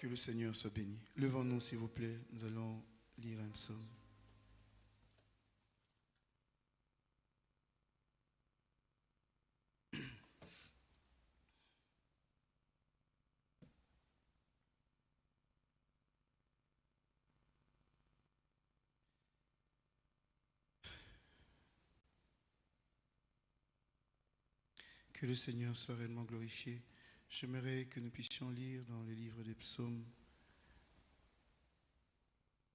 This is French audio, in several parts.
Que le Seigneur soit béni. Levons-nous, s'il vous plaît. Nous allons lire un psaume. Que le Seigneur soit réellement glorifié. J'aimerais que nous puissions lire dans le livre des psaumes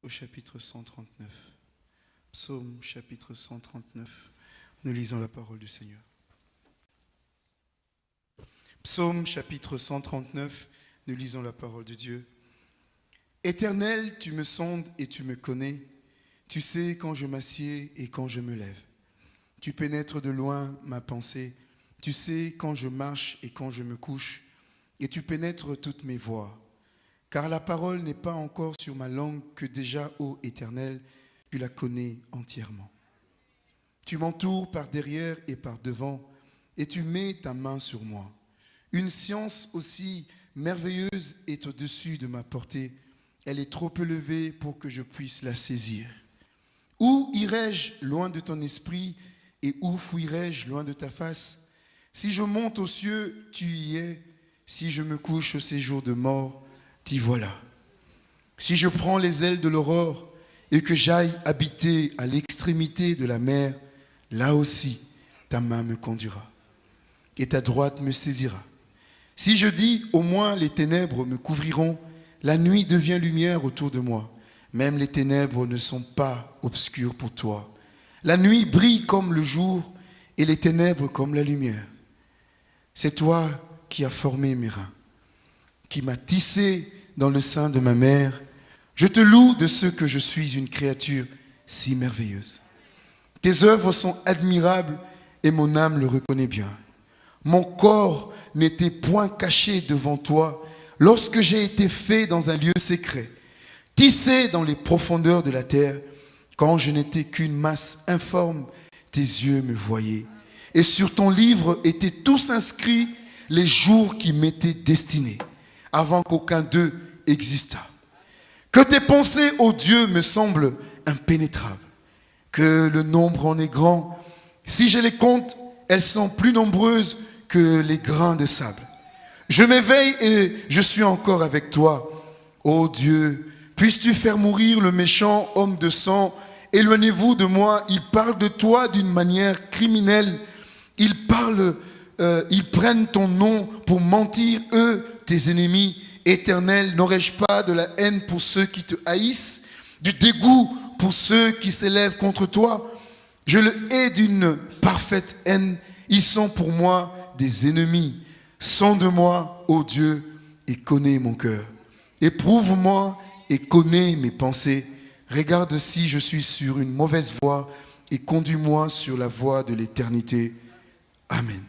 au chapitre 139. Psaume chapitre 139. Nous lisons la parole du Seigneur. Psaume chapitre 139. Nous lisons la parole de Dieu. Éternel, tu me sondes et tu me connais. Tu sais quand je m'assieds et quand je me lève. Tu pénètres de loin ma pensée tu sais quand je marche et quand je me couche, et tu pénètres toutes mes voies. Car la parole n'est pas encore sur ma langue que déjà, ô Éternel, tu la connais entièrement. Tu m'entoures par derrière et par devant, et tu mets ta main sur moi. Une science aussi merveilleuse est au-dessus de ma portée. Elle est trop élevée pour que je puisse la saisir. Où irai-je loin de ton esprit et où fuirai-je loin de ta face? Si je monte aux cieux, tu y es. Si je me couche au séjour de mort, t'y voilà. Si je prends les ailes de l'aurore et que j'aille habiter à l'extrémité de la mer, là aussi ta main me conduira et ta droite me saisira. Si je dis au moins les ténèbres me couvriront, la nuit devient lumière autour de moi. Même les ténèbres ne sont pas obscures pour toi. La nuit brille comme le jour et les ténèbres comme la lumière. C'est toi qui as formé mes reins, qui m'as tissé dans le sein de ma mère. Je te loue de ce que je suis une créature si merveilleuse. Tes œuvres sont admirables et mon âme le reconnaît bien. Mon corps n'était point caché devant toi lorsque j'ai été fait dans un lieu secret, tissé dans les profondeurs de la terre, quand je n'étais qu'une masse informe, tes yeux me voyaient et sur ton livre étaient tous inscrits les jours qui m'étaient destinés, avant qu'aucun d'eux existât. Que tes pensées, ô Dieu, me semblent impénétrables, que le nombre en est grand. Si je les compte, elles sont plus nombreuses que les grains de sable. Je m'éveille et je suis encore avec toi. Ô Dieu, puisses-tu faire mourir le méchant homme de sang? Éloignez-vous de moi, il parle de toi d'une manière criminelle ils parlent, euh, ils prennent ton nom pour mentir, eux, tes ennemis éternels. N'aurais-je pas de la haine pour ceux qui te haïssent, du dégoût pour ceux qui s'élèvent contre toi? Je le hais d'une parfaite haine. Ils sont pour moi des ennemis. Sonde-moi, ô Dieu, et connais mon cœur. Éprouve-moi et connais mes pensées. Regarde si je suis sur une mauvaise voie et conduis-moi sur la voie de l'éternité. Amen.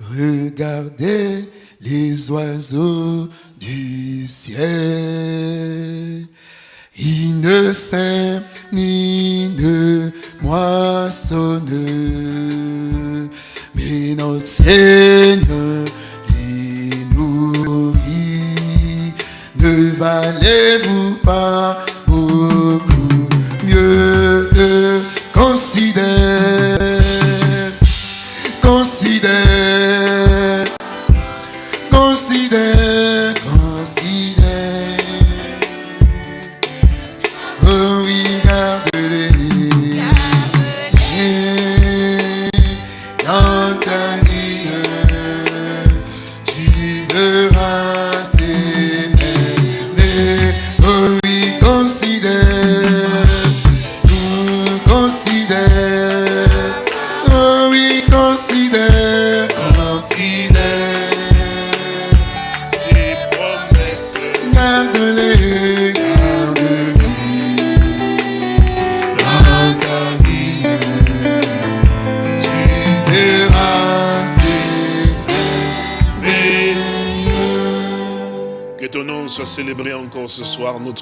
Regardez les oiseaux du ciel. Ils ne sèment ni ne moissonnent, mais notre Seigneur les nourrit. Ne valez-vous pas beaucoup mieux? Considérer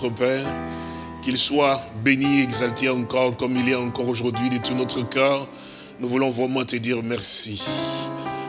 Père. Qu'il soit béni, exalté encore comme il est encore aujourd'hui de tout notre cœur. Nous voulons vraiment te dire merci.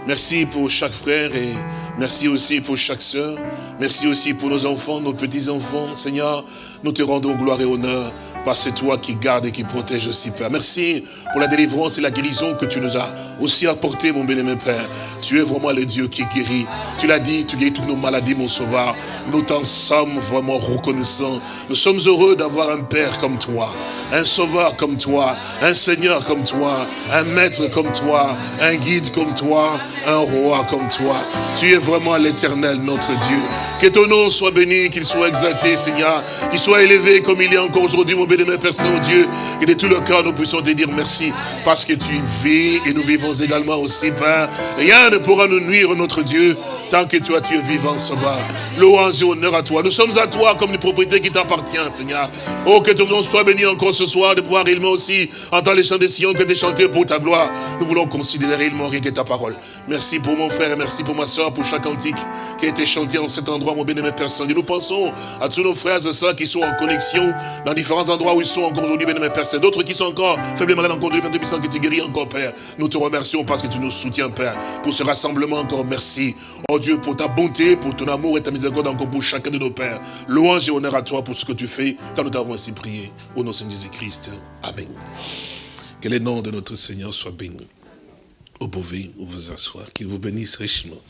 Merci pour chaque frère et Merci aussi pour chaque sœur. Merci aussi pour nos enfants, nos petits-enfants. Seigneur, nous te rendons gloire et honneur parce que toi qui gardes et qui protège aussi, Père. Merci pour la délivrance et la guérison que tu nous as aussi apporté, mon bien-aimé Père. Tu es vraiment le Dieu qui guérit. Tu l'as dit, tu guéris toutes nos maladies, mon sauveur. Nous t'en sommes vraiment reconnaissants. Nous sommes heureux d'avoir un Père comme toi, un Sauveur comme toi, un Seigneur comme toi, un Maître comme toi, un Guide comme toi, un Roi comme toi. Tu es vraiment l'éternel, notre Dieu. Que ton nom soit béni, qu'il soit exalté, Seigneur, qu'il soit élevé comme il est encore aujourd'hui, mon bénémoine Père Saint-Dieu. Et de tout le cœur, nous puissions te dire merci parce que tu vis et nous vivons également aussi, Père. Rien ne pourra nous nuire, notre Dieu, tant que toi, tu es vivant, Sauveur. Louange et honneur à toi. Nous sommes à toi comme les propriétés qui t'appartiennent, Seigneur. Oh, que ton nom soit béni encore ce soir, de pouvoir réellement aussi entendre les chants des sillons que tu chanter pour ta gloire. Nous voulons considérer réellement rien que ta parole. Merci pour mon frère et merci pour ma soeur, pour chaque cantique qui a été chanté en cet endroit, mon bien-aimé personne. Et nous pensons à tous nos frères et sœurs qui sont en connexion dans différents endroits où ils sont encore aujourd'hui, bien-aimé Père. D'autres qui sont encore faiblement malades encore aujourd'hui, Père que tu guéris encore, Père. Nous te remercions parce que tu nous soutiens, Père, pour ce rassemblement encore. Merci, oh Dieu, pour ta bonté, pour ton amour et ta miséricorde encore pour chacun de nos pères. Louange et honneur à toi pour ce que tu fais, quand nous t'avons ainsi prié. Au nom de Jésus-Christ. Amen. Que le nom de notre Seigneur soit béni. Vous pouvez vous asseoir, qu'il vous bénisse richement.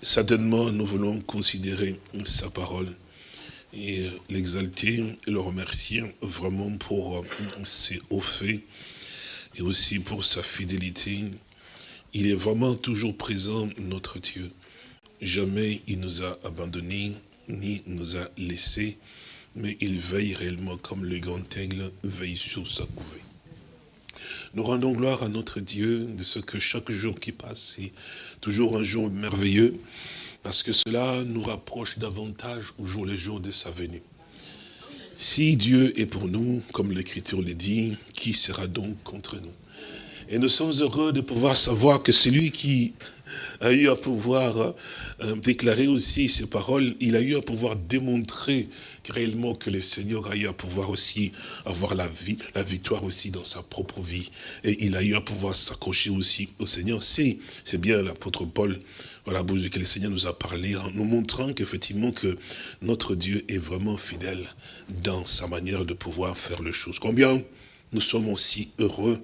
Certainement, nous voulons considérer sa parole et l'exalter, le remercier vraiment pour ses hauts faits et aussi pour sa fidélité. Il est vraiment toujours présent, notre Dieu. Jamais il nous a abandonnés, ni nous a laissés, mais il veille réellement comme le grand aigle veille sur sa couvée. Nous rendons gloire à notre Dieu de ce que chaque jour qui passe est toujours un jour merveilleux, parce que cela nous rapproche davantage au jour le jour de sa venue. Si Dieu est pour nous, comme l'Écriture le dit, qui sera donc contre nous? Et nous sommes heureux de pouvoir savoir que celui qui a eu à pouvoir euh, déclarer aussi ces paroles, il a eu à pouvoir démontrer réellement que le Seigneur a eu à pouvoir aussi avoir la vie, la victoire aussi dans sa propre vie. Et il a eu à pouvoir s'accrocher aussi au Seigneur. C'est bien l'apôtre Paul, voilà, bouche que le Seigneur nous a parlé, en nous montrant qu'effectivement que notre Dieu est vraiment fidèle dans sa manière de pouvoir faire les choses. Combien nous sommes aussi heureux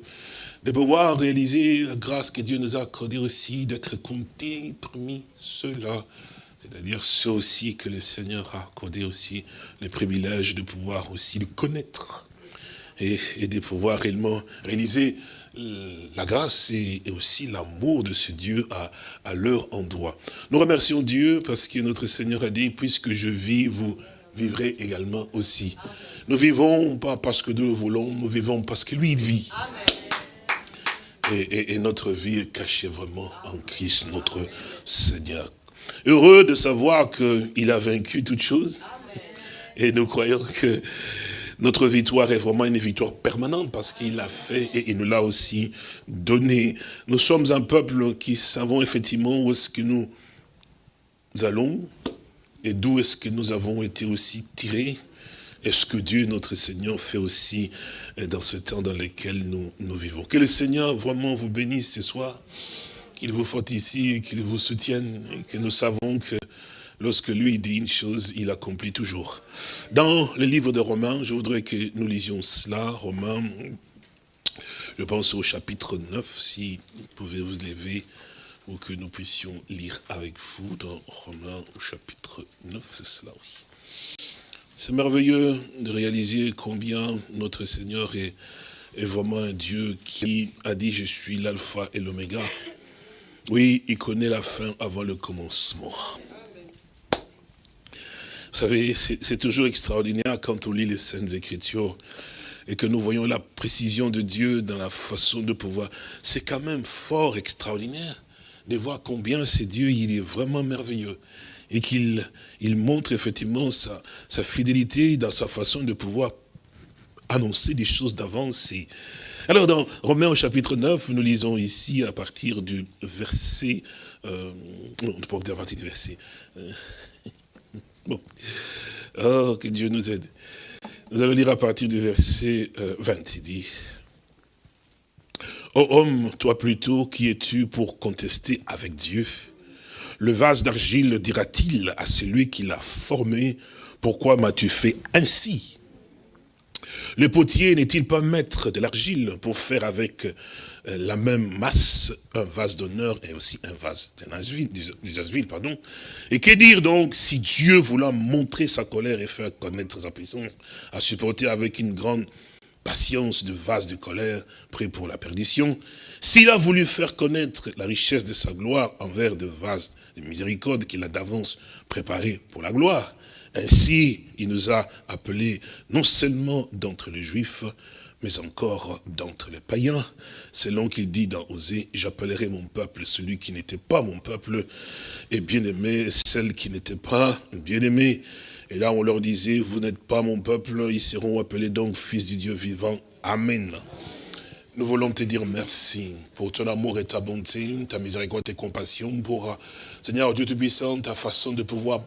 de pouvoir réaliser la grâce que Dieu nous a accordée aussi, d'être comptés parmi ceux-là c'est-à-dire ceux aussi que le Seigneur a accordé aussi le privilège de pouvoir aussi le connaître et, de pouvoir réellement réaliser la grâce et, aussi l'amour de ce Dieu à, à leur endroit. Nous remercions Dieu parce que notre Seigneur a dit, puisque je vis, vous vivrez également aussi. Nous vivons pas parce que nous le voulons, nous vivons parce que lui il vit. Et, et, notre vie est cachée vraiment en Christ, notre Seigneur. Heureux de savoir qu'il a vaincu toutes choses. Et nous croyons que notre victoire est vraiment une victoire permanente parce qu'il l'a fait et il nous l'a aussi donné. Nous sommes un peuple qui savons effectivement où est-ce que nous allons et d'où est-ce que nous avons été aussi tirés. est ce que Dieu, notre Seigneur, fait aussi dans ce temps dans lequel nous, nous vivons? Que le Seigneur vraiment vous bénisse ce soir qu'il vous et qu'il vous soutienne et que nous savons que lorsque lui dit une chose, il accomplit toujours. Dans le livre de Romains, je voudrais que nous lisions cela, Romains, je pense au chapitre 9, si vous pouvez vous lever, ou que nous puissions lire avec vous dans Romains au chapitre 9, c'est cela aussi. C'est merveilleux de réaliser combien notre Seigneur est, est vraiment un Dieu qui a dit « Je suis l'alpha et l'oméga ». Oui, il connaît la fin avant le commencement. Vous savez, c'est toujours extraordinaire quand on lit les Saintes Écritures et que nous voyons la précision de Dieu dans la façon de pouvoir. C'est quand même fort extraordinaire de voir combien c'est Dieu, il est vraiment merveilleux. Et qu'il il montre effectivement sa, sa fidélité dans sa façon de pouvoir annoncer des choses d'avance alors dans Romains au chapitre 9, nous lisons ici à partir du verset, euh, non, pas à partir du verset, euh, oh, que Dieu nous aide. Nous allons lire à partir du verset 20, euh, il dit, « Oh homme, toi plutôt, qui es-tu pour contester avec Dieu? Le vase d'argile dira-t-il à celui qui l'a formé, pourquoi m'as-tu fait ainsi? Le potier n'est-il pas maître de l'argile pour faire avec la même masse un vase d'honneur et aussi un vase d'usage pardon. Et que dire donc si Dieu voulant montrer sa colère et faire connaître sa puissance, a supporté avec une grande patience de vase de colère prêt pour la perdition, s'il a voulu faire connaître la richesse de sa gloire envers de vases de miséricorde qu'il a d'avance préparé pour la gloire, ainsi il nous a appelés non seulement d'entre les Juifs, mais encore d'entre les païens, selon qu'il dit dans Osée, j'appellerai mon peuple celui qui n'était pas mon peuple, et bien-aimé celle qui n'était pas bien-aimé. Et là on leur disait, vous n'êtes pas mon peuple, ils seront appelés donc fils du Dieu vivant. Amen. Nous voulons te dire merci pour ton amour et ta bonté, ta miséricorde et compassion, pour, Seigneur Dieu Tout-Puissant, ta façon de pouvoir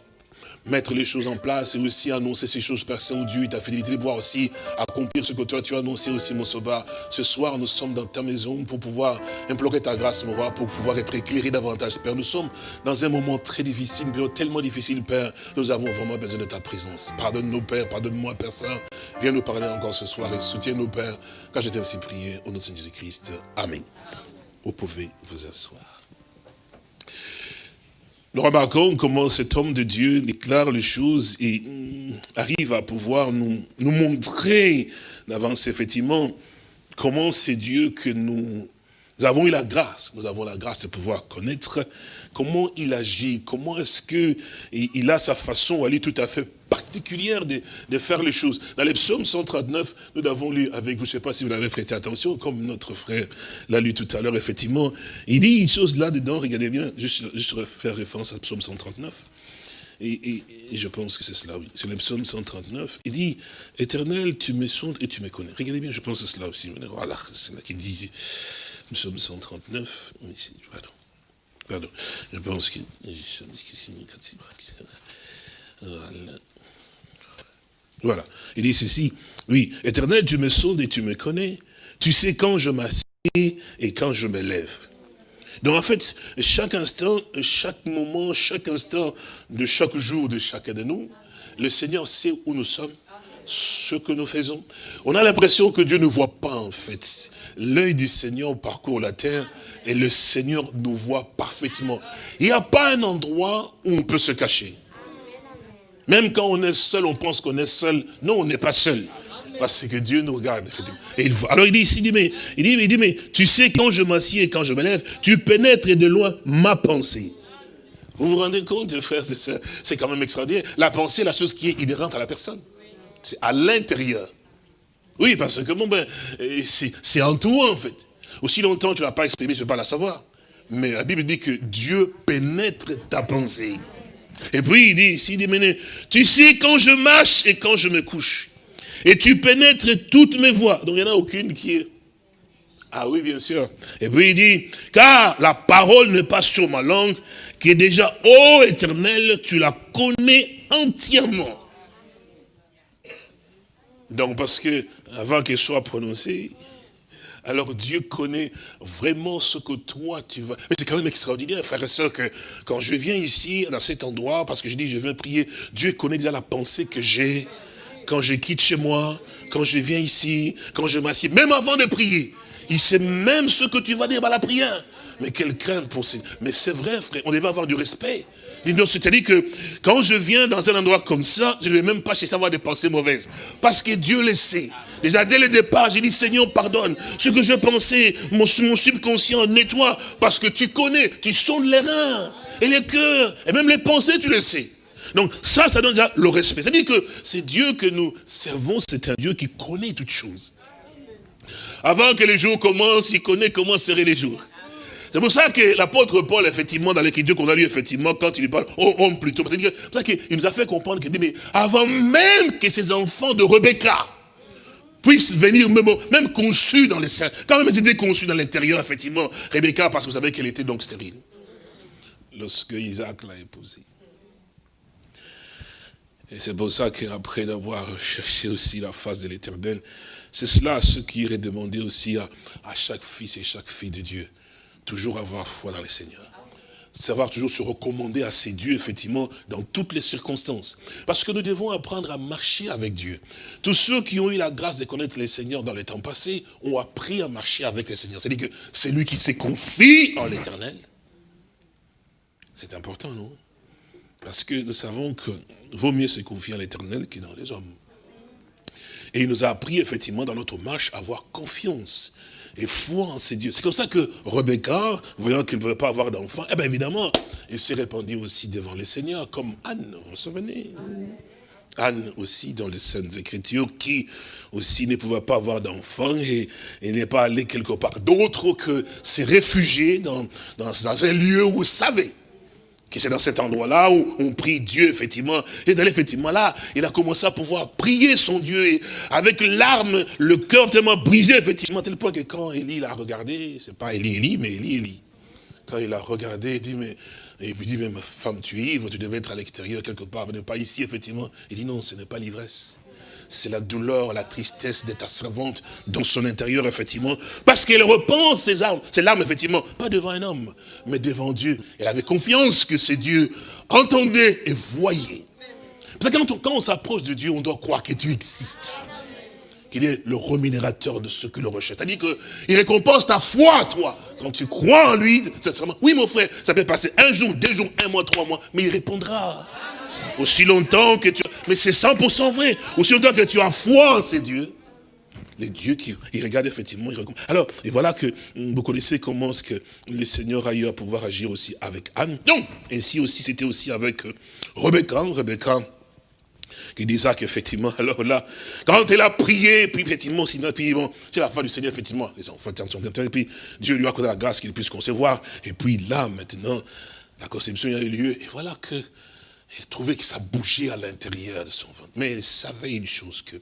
mettre les choses en place et aussi annoncer ces choses, Père Saint-Dieu, ta fidélité, de voir aussi accomplir ce que toi tu as annoncé aussi, mon sauveur. Ce soir, nous sommes dans ta maison pour pouvoir implorer ta grâce, mon roi, pour pouvoir être éclairés davantage, Père. Nous sommes dans un moment très difficile, tellement difficile, Père. Nous avons vraiment besoin de ta présence. Pardonne-nous, Père, pardonne-moi, Père Saint. Viens nous parler encore ce soir et soutiens-nous, Père, car j'ai ainsi prié au nom de Jésus-Christ. Amen. Vous pouvez vous asseoir. Nous remarquons comment cet homme de Dieu déclare les choses et mm, arrive à pouvoir nous, nous montrer d'avance effectivement comment c'est Dieu que nous, nous avons eu la grâce, nous avons la grâce de pouvoir connaître comment il agit, comment est-ce que il a sa façon, elle est tout à fait particulière de, faire les choses. Dans les psaumes 139, nous l'avons lu avec vous, je ne sais pas si vous l'avez prêté attention, comme notre frère l'a lu tout à l'heure, effectivement. Il dit une chose là-dedans, regardez bien, juste, juste faire référence à psaume 139. Et, je pense que c'est cela, oui. C'est le psaume 139. Il dit, éternel, tu me sondes et tu me connais. Regardez bien, je pense que c'est cela aussi. Voilà, c'est là qu'il dit, psaume 139. Pardon. Je pense que... Voilà. Voilà. Il dit ceci, oui, éternel, tu me sondes et tu me connais. Tu sais quand je m'assieds et quand je me lève. Donc en fait, chaque instant, chaque moment, chaque instant de chaque jour de chacun de nous, le Seigneur sait où nous sommes, ce que nous faisons. On a l'impression que Dieu ne voit pas en fait. L'œil du Seigneur parcourt la terre et le Seigneur nous voit parfaitement. Il n'y a pas un endroit où on peut se cacher. Même quand on est seul, on pense qu'on est seul. Non, on n'est pas seul. Parce que Dieu nous regarde, Et il Alors il dit ici, il dit, mais, il dit, il dit, mais tu sais, quand je m'assieds et quand je me lève, tu pénètres de loin ma pensée. Vous vous rendez compte, frères c'est quand même extraordinaire. La pensée, la chose qui est inhérente à la personne. C'est à l'intérieur. Oui, parce que bon, ben, c'est en toi, en fait. Aussi longtemps tu ne l'as pas exprimé, tu ne peux pas la savoir. Mais la Bible dit que Dieu pénètre ta pensée. Et puis il dit ici, il dit, tu sais quand je marche et quand je me couche. Et tu pénètres toutes mes voies. Donc il n'y en a aucune qui est... Ah oui, bien sûr. Et puis il dit, car la parole n'est pas sur ma langue, qui est déjà, ô éternel, tu la connais entièrement. Donc parce que, avant qu'elle soit prononcée, alors Dieu connaît vraiment ce que toi tu vas... Mais c'est quand même extraordinaire, frère et soeur, que quand je viens ici, dans cet endroit, parce que je dis je viens prier, Dieu connaît déjà la pensée que j'ai quand je quitte chez moi, quand je viens ici, quand je m'assieds, même avant de prier. Il sait même ce que tu vas dire à la prière. Mais quelle crainte pour ces... Mais c'est vrai, frère, on devait avoir du respect. C'est-à-dire que quand je viens dans un endroit comme ça, je ne vais même pas chercher à avoir des pensées mauvaises. Parce que Dieu le sait. Déjà dès le départ, j'ai dit, Seigneur, pardonne. Ce que je pensais, mon, subconscient, nettoie. Parce que tu connais, tu sondes les reins et les cœurs. Et même les pensées, tu le sais. Donc ça, ça donne déjà le respect. C'est-à-dire que c'est Dieu que nous servons, c'est un Dieu qui connaît toutes choses. Avant que les jours commencent, il connaît comment seraient les jours. C'est pour ça que l'apôtre Paul, effectivement, dans l'écriture qu'on a lu, effectivement, quand il parle, oh, homme plutôt, c'est pour ça qu'il nous a fait comprendre dit, mais avant même que ces enfants de Rebecca puissent venir, même, conçus dans les seins, quand même ils étaient conçus dans l'intérieur, effectivement, Rebecca, parce que vous savez qu'elle était donc stérile, lorsque Isaac l'a épousée. Et c'est pour ça qu'après d'avoir cherché aussi la face de l'éternel, c'est cela ce qui irait demander aussi à chaque fils et chaque fille de Dieu toujours avoir foi dans le Seigneur. savoir toujours se recommander à ses dieux, effectivement, dans toutes les circonstances. Parce que nous devons apprendre à marcher avec Dieu. Tous ceux qui ont eu la grâce de connaître les seigneurs dans les temps passés ont appris à marcher avec les seigneurs. C'est-à-dire que c'est lui qui s'est confié en l'éternel. C'est important, non? Parce que nous savons que vaut mieux se confier en l'éternel que dans les hommes. Et il nous a appris, effectivement, dans notre marche, à avoir confiance et foi en ces dieux. C'est comme ça que Rebecca, voyant qu'il ne veut pas avoir d'enfant, eh bien évidemment, il s'est répandu aussi devant les seigneurs, comme Anne, vous vous souvenez? Anne aussi dans les Saintes Écritures, qui aussi ne pouvait pas avoir d'enfant et, n'est pas allé quelque part d'autre que dans, dans, dans un lieu où il savait que c'est dans cet endroit-là où on prie Dieu, effectivement. Et dans effectivement là, il a commencé à pouvoir prier son Dieu. Avec larmes, le cœur tellement brisé, effectivement, tel point que quand Élie l'a regardé, c'est pas Élie, Élie, mais Élie, Élie. Quand il a regardé, il dit, mais, et puis dit, mais ma femme, tu es ivre, tu devais être à l'extérieur quelque part, mais pas ici, effectivement. Il dit, non, ce n'est pas l'ivresse c'est la douleur, la tristesse de ta servante dans son intérieur, effectivement, parce qu'elle repense ses armes, ses larmes, effectivement, pas devant un homme, mais devant Dieu. Elle avait confiance que c'est Dieu entendait et voyait. Parce que quand on, s'approche de Dieu, on doit croire que Dieu existe qu'il est le remunérateur de ce que le recherche. C'est-à-dire qu'il récompense ta foi, toi. Quand tu crois en lui, sincèrement, oui mon frère, ça peut passer un jour, deux jours, un mois, trois mois, mais il répondra. Aussi longtemps que tu... Mais c'est 100% vrai. Aussi longtemps que tu as foi en ces dieux. Les dieux qui ils regardent effectivement, ils Alors, et voilà que vous connaissez comment ce que le Seigneur a eu à pouvoir agir aussi avec Anne. Donc, ainsi aussi, c'était aussi avec euh, Rebecca. Rebecca, qui disait qu'effectivement, alors là, quand elle a prié, puis effectivement, sinon, puis bon, c'est la fin du Seigneur, effectivement, les enfants sont et puis Dieu lui a accordé la grâce qu'il puisse concevoir, et puis là, maintenant, la conception a eu lieu, et voilà que il trouvait que ça bougeait à l'intérieur de son ventre. Mais il savait une chose, que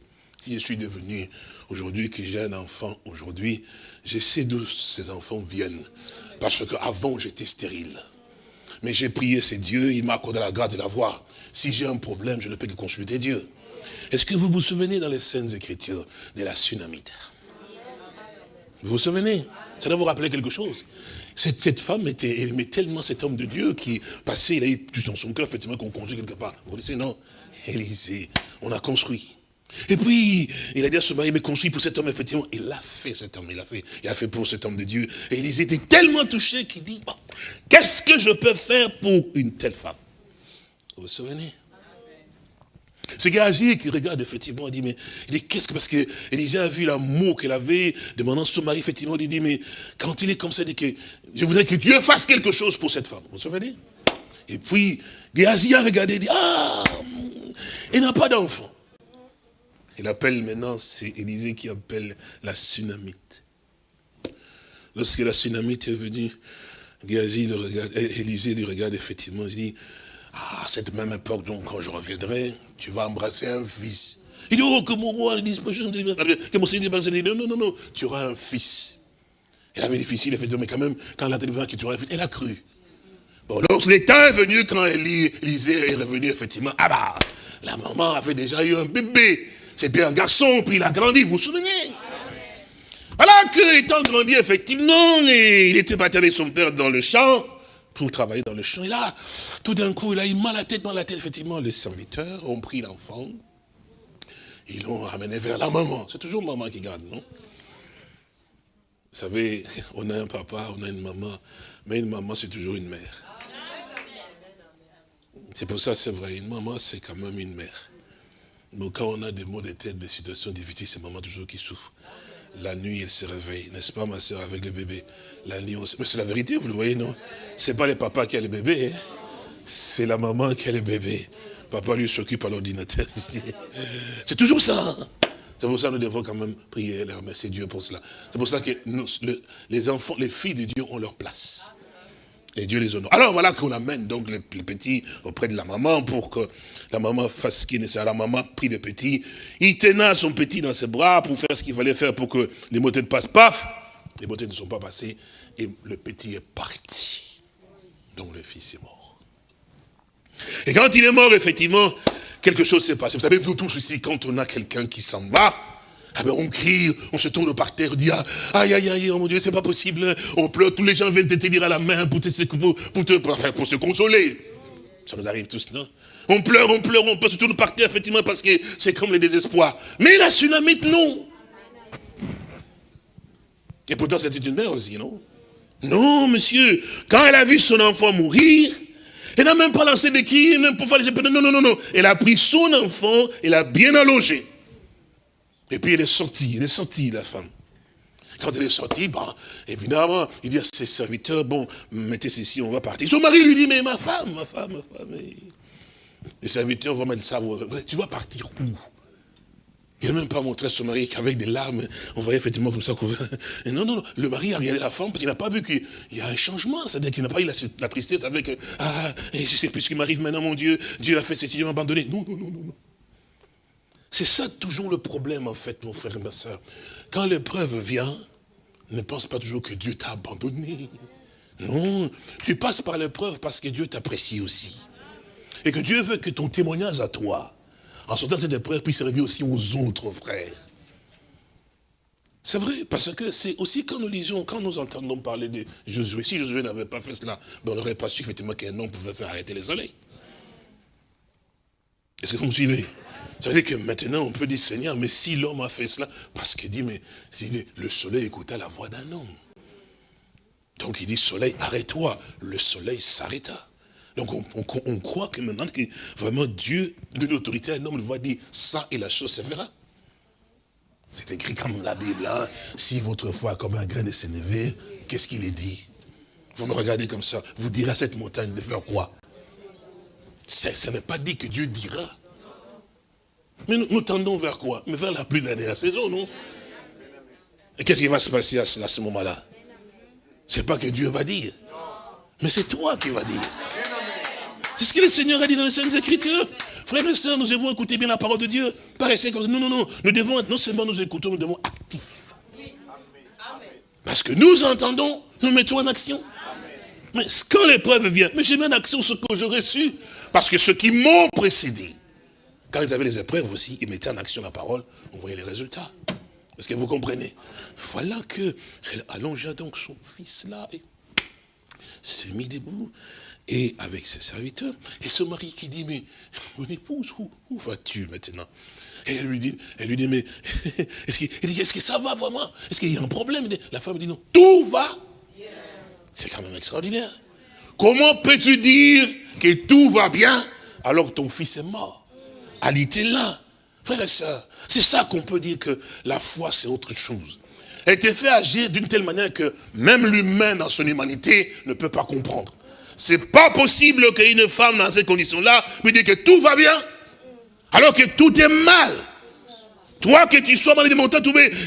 si je suis devenu aujourd'hui, que j'ai un enfant aujourd'hui, je sais d'où ces enfants viennent. Parce qu'avant, j'étais stérile. Mais j'ai prié, c'est Dieu, il m'a accordé la grâce de l'avoir. Si j'ai un problème, je ne peux que consulter Dieu. Est-ce que vous vous souvenez dans les scènes Écritures de la tsunamite Vous vous souvenez? Ça doit vous rappeler quelque chose. Cette, femme était, aimait tellement cet homme de Dieu qui passait, il a eu tout dans son cœur, effectivement, qu'on construit quelque part. Vous connaissez, non? Élisée, on a construit. Et puis, il a dit à ce mari, mais construit pour cet homme, effectivement. Il l'a fait, cet homme, il l'a fait. Il a fait pour cet homme de Dieu. Et Élisée était tellement touché qu'il dit, qu'est-ce que je peux faire pour une telle femme? Vous vous souvenez? C'est Géasi qui regarde effectivement, il dit, mais il dit, qu'est-ce que, parce que Élisée a vu l'amour qu'elle avait, demandant son mari, effectivement, il dit, mais quand il est comme ça, il dit je voudrais que Dieu fasse quelque chose pour cette femme. Vous vous souvenez Et puis, Géasi a regardé, il dit, ah, il n'a pas d'enfant. Il appelle maintenant, c'est Élisée qui appelle la tsunamite. Lorsque la tsunamite est venue, Géasi le regarde, Élisée lui regarde effectivement, il dit, ah, cette même époque, donc, quand je reviendrai, tu vas embrasser un fils. Il dit, oh, que mon roi, il dit, que mon Seigneur dit, non, non, non, non, tu auras un fils. Elle avait difficile, elle fait, mais quand même, quand elle a dit elle a cru. Bon, donc l'état est venu quand Élisée est revenu, effectivement, ah bah, la maman avait déjà eu un bébé. C'est bien un garçon, puis il a grandi, vous vous souvenez? Alors que, étant grandi, effectivement, il était parti avec son père dans le champ, pour travailler dans le champ. Et là, tout d'un coup, il a eu mal à la tête, mal à la tête. Effectivement, les serviteurs ont pris l'enfant. Ils l'ont ramené vers la maman. C'est toujours maman qui garde, non? Vous savez, on a un papa, on a une maman. Mais une maman, c'est toujours une mère. C'est pour ça, c'est vrai, une maman, c'est quand même une mère. Mais quand on a des maux de tête, des situations difficiles, c'est maman toujours qui souffre. La nuit, elle se réveille, n'est-ce pas, ma soeur, avec le bébé? La nuit, Mais c'est la vérité, vous le voyez, non? C'est pas le papa qui a le bébé, hein. C'est la maman qui a le bébé. Papa lui s'occupe à l'ordinateur. C'est toujours ça. C'est pour ça que nous devons quand même prier et remercier Dieu pour cela. C'est pour ça que les enfants, les filles de Dieu ont leur place. Et Dieu les honore. Alors voilà qu'on amène donc les, petits auprès de la maman pour que la maman fasse ce qui est nécessaire. La maman prit le petit. Il tenait son petit dans ses bras pour faire ce qu'il fallait faire pour que les motets passent. Paf Les motets ne sont pas passés. Et le petit est parti. Donc le fils est mort. Et quand il est mort, effectivement, quelque chose s'est passé. Vous savez, nous tous ici, quand on a quelqu'un qui s'en va, ah ben on crie, on se tourne par terre, on dit ah, aïe aïe aïe, oh mon Dieu, c'est pas possible, on pleure, tous les gens viennent te tenir à la main pour te, pour, pour, te, pour se consoler. Ça nous arrive tous, non? On pleure, on pleure, on peut se tourner par terre, effectivement, parce que c'est comme le désespoir. Mais la tsunamite, non. Et pourtant, c'était une mère aussi, non? Non, monsieur. Quand elle a vu son enfant mourir, elle n'a même pas lancé de cris, même pour faire les Non, non, non, non. Elle a pris son enfant, elle l'a bien allongé. Et puis elle est sortie, elle est sortie, la femme. Quand elle est sortie, bon, évidemment, il dit à ses serviteurs, bon, mettez ceci, on va partir. Son mari lui dit, mais ma femme, ma femme, ma femme. Les serviteurs vont mettre ça, tu vas partir où? Il n'a même pas montré à son mari qu'avec des larmes, on voyait effectivement comme ça. Et non, non, non, le mari a regardé la femme parce qu'il n'a pas vu qu'il y a un changement. C'est-à-dire qu'il n'a pas eu la, tristesse avec, ah, et je sais plus ce qui m'arrive maintenant, mon Dieu, Dieu a fait cet m'a abandonné. Non, non, non, non. C'est ça toujours le problème, en fait, mon frère et ma soeur. Quand l'épreuve vient, ne pense pas toujours que Dieu t'a abandonné. Non, tu passes par l'épreuve parce que Dieu t'apprécie aussi. Et que Dieu veut que ton témoignage à toi, en sortant cette épreuve, puisse servir aussi aux autres frères. C'est vrai, parce que c'est aussi quand nous lisons, quand nous entendons parler de Josué, si Josué n'avait pas fait cela, ben, on n'aurait pas su effectivement qu'un homme pouvait faire arrêter les soleils. Est-ce que vous me suivez? Ça veut dire que maintenant, on peut dire, Seigneur, mais si l'homme a fait cela, parce qu'il dit, mais le soleil écouta la voix d'un homme. Donc il dit, soleil, arrête-toi. Le soleil s'arrêta. Donc on, croit que maintenant, que vraiment Dieu donne l'autorité à un homme, il va dire, ça et la chose se fera. C'est écrit comme la Bible, hein. si votre foi est comme un grain de sénévé, qu'est-ce qu'il est dit? Vous me regardez comme ça, vous direz à cette montagne de faire quoi? Ça n'est pas dit que Dieu dira. Mais nous, tendons vers quoi? Mais vers la pluie de la dernière saison, non? Et qu'est-ce qui va se passer à ce, moment-là? C'est pas que Dieu va dire. Mais c'est toi qui vas dire. C'est ce que le Seigneur a dit dans les Saintes Écritures. Frères et sœurs, nous devons écouter bien la parole de Dieu. Paraissez comme Non, non, non. Nous devons non seulement nous écoutons, nous devons actifs. Parce que nous entendons, nous mettons en action. Mais quand l'épreuve vient, mais j'ai mis en action ce que j'aurais su. Parce que ceux qui m'ont précédé, quand ils avaient les épreuves aussi, ils mettaient en action la parole, on voyait les résultats. Est-ce que vous comprenez? Voilà que elle allongea donc son fils là et s'est mis debout et avec ses serviteurs. Et ce mari qui dit, mais mon épouse, où, vas-tu maintenant? Et elle lui dit, elle lui dit mais est-ce est que ça va vraiment? Est-ce qu'il y a un problème? La femme dit non, tout va. C'est quand même extraordinaire. Comment peux-tu dire que tout va bien alors que ton fils est mort? Elle était là. Frère et sœurs, c'est ça qu'on peut dire que la foi, c'est autre chose. Elle était fait agir d'une telle manière que même l'humain dans son humanité ne peut pas comprendre. C'est pas possible qu'une femme dans ces conditions-là lui dise que tout va bien, alors que tout est mal. Toi, que tu sois malade de montant,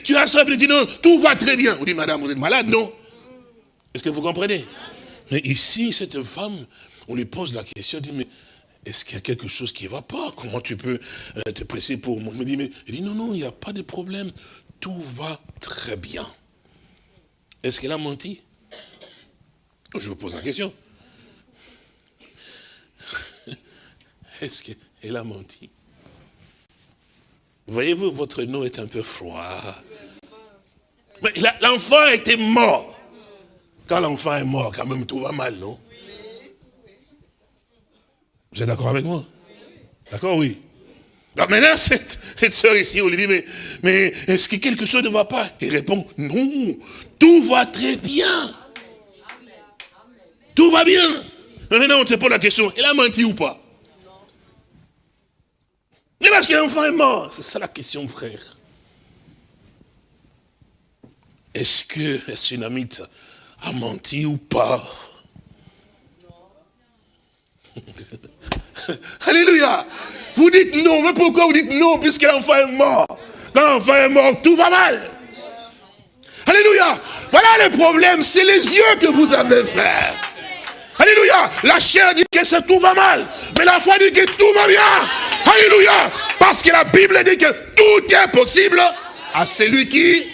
tu as ça, tu dis non, tout va très bien. On dit, madame, vous êtes malade, non? Est-ce que vous comprenez? Mais ici, cette femme, on lui pose la question, elle dit, mais est-ce qu'il y a quelque chose qui ne va pas? Comment tu peux euh, te presser pour moi? Il me dit, dit, non, non, il n'y a pas de problème. Tout va très bien. Est-ce qu'elle a menti? Je vous pose la question. Est-ce qu'elle a menti? Voyez-vous, votre nom est un peu froid. Mais l'enfant était mort. Quand l'enfant est mort, quand même, tout va mal, non? Vous êtes d'accord avec moi? D'accord, oui. maintenant, cette, cette soeur ici, on lui dit, mais, mais est-ce que quelque chose ne va pas? Il répond, non, tout va très bien. Tout va bien. Maintenant, on te pose la question, elle a menti ou pas? Mais parce que l'enfant est mort. C'est ça la question, frère. Est-ce que Sunamite a menti ou pas? Alléluia. Vous dites non, mais pourquoi vous dites non puisque l'enfant est mort? Quand l'enfant est mort, tout va mal. Alléluia. Voilà le problème, c'est les yeux que vous avez, frère. Alléluia. La chair dit que tout va mal. Mais la foi dit que tout va bien. Alléluia. Parce que la Bible dit que tout est possible à celui qui...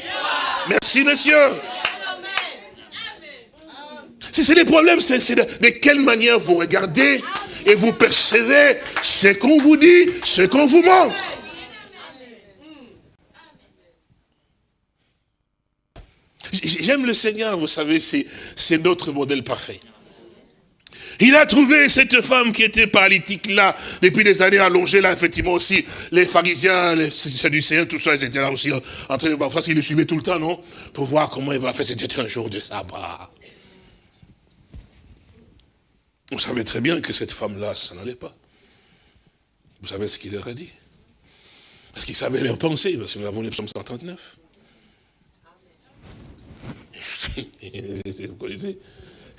Merci, monsieur. Si c'est les problèmes, c'est de, quelle manière vous regardez et vous percevez ce qu'on vous dit, ce qu'on vous montre? j'aime le Seigneur, vous savez, c'est notre modèle parfait. Il a trouvé cette femme qui était paralytique là, depuis des années allongée là, effectivement aussi, les pharisiens, les sadducéens, tout ça, ils étaient là aussi en train de voir, parce qu'ils le suivaient tout le temps, non? Pour voir comment il va faire, c'était un jour de sabbat. On savait très bien que cette femme-là, ça n'allait pas. Vous savez ce qu'il leur a dit? Parce qu'il savait leur pensée, parce que nous avons les psaumes 139. Vous connaissez?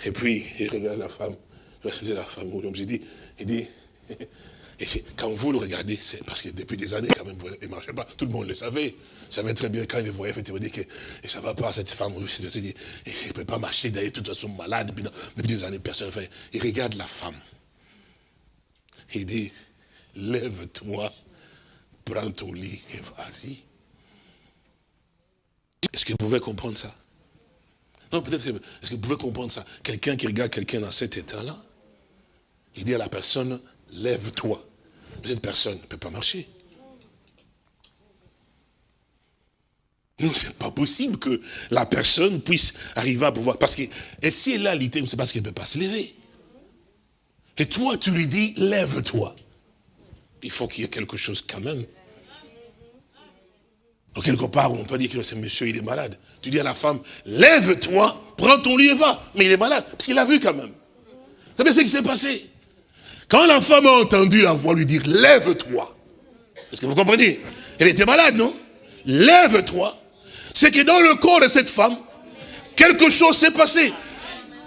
Et puis, il regarde la femme. Je la femme, j'ai dit, il dit, quand vous le regardez, c'est parce que depuis des années, quand même, il ne marchait pas. Tout le monde le savait. Il savait très bien quand il voyait, effectivement, dit que et ça ne va pas, cette femme. Il ne peut pas marcher, d'ailleurs, de toute façon, malade. Depuis, depuis des années, personne ne fait. Il regarde la femme. Il dit, lève-toi, prends ton lit et vas-y. Est-ce que vous pouvez comprendre ça? Non, peut-être que, est-ce que vous pouvez comprendre ça? Quelqu'un qui regarde quelqu'un dans cet état-là, il dit à la personne, lève-toi. Cette personne ne peut pas marcher. Non, c'est pas possible que la personne puisse arriver à pouvoir. Parce que si elle a l'idée, c'est parce qu'elle ne peut pas se lever. Et toi, tu lui dis, lève-toi. Il faut qu'il y ait quelque chose quand même. Quelque part, on peut dire que ce monsieur, il est malade. Tu dis à la femme, lève-toi, prends ton lit et va. Mais il est malade, parce qu'il a vu quand même. Vous savez ce qui s'est passé? Quand la femme a entendu la voix lui dire, lève-toi. Est-ce que vous comprenez? Elle était malade, non? Lève-toi. C'est que dans le corps de cette femme, quelque chose s'est passé.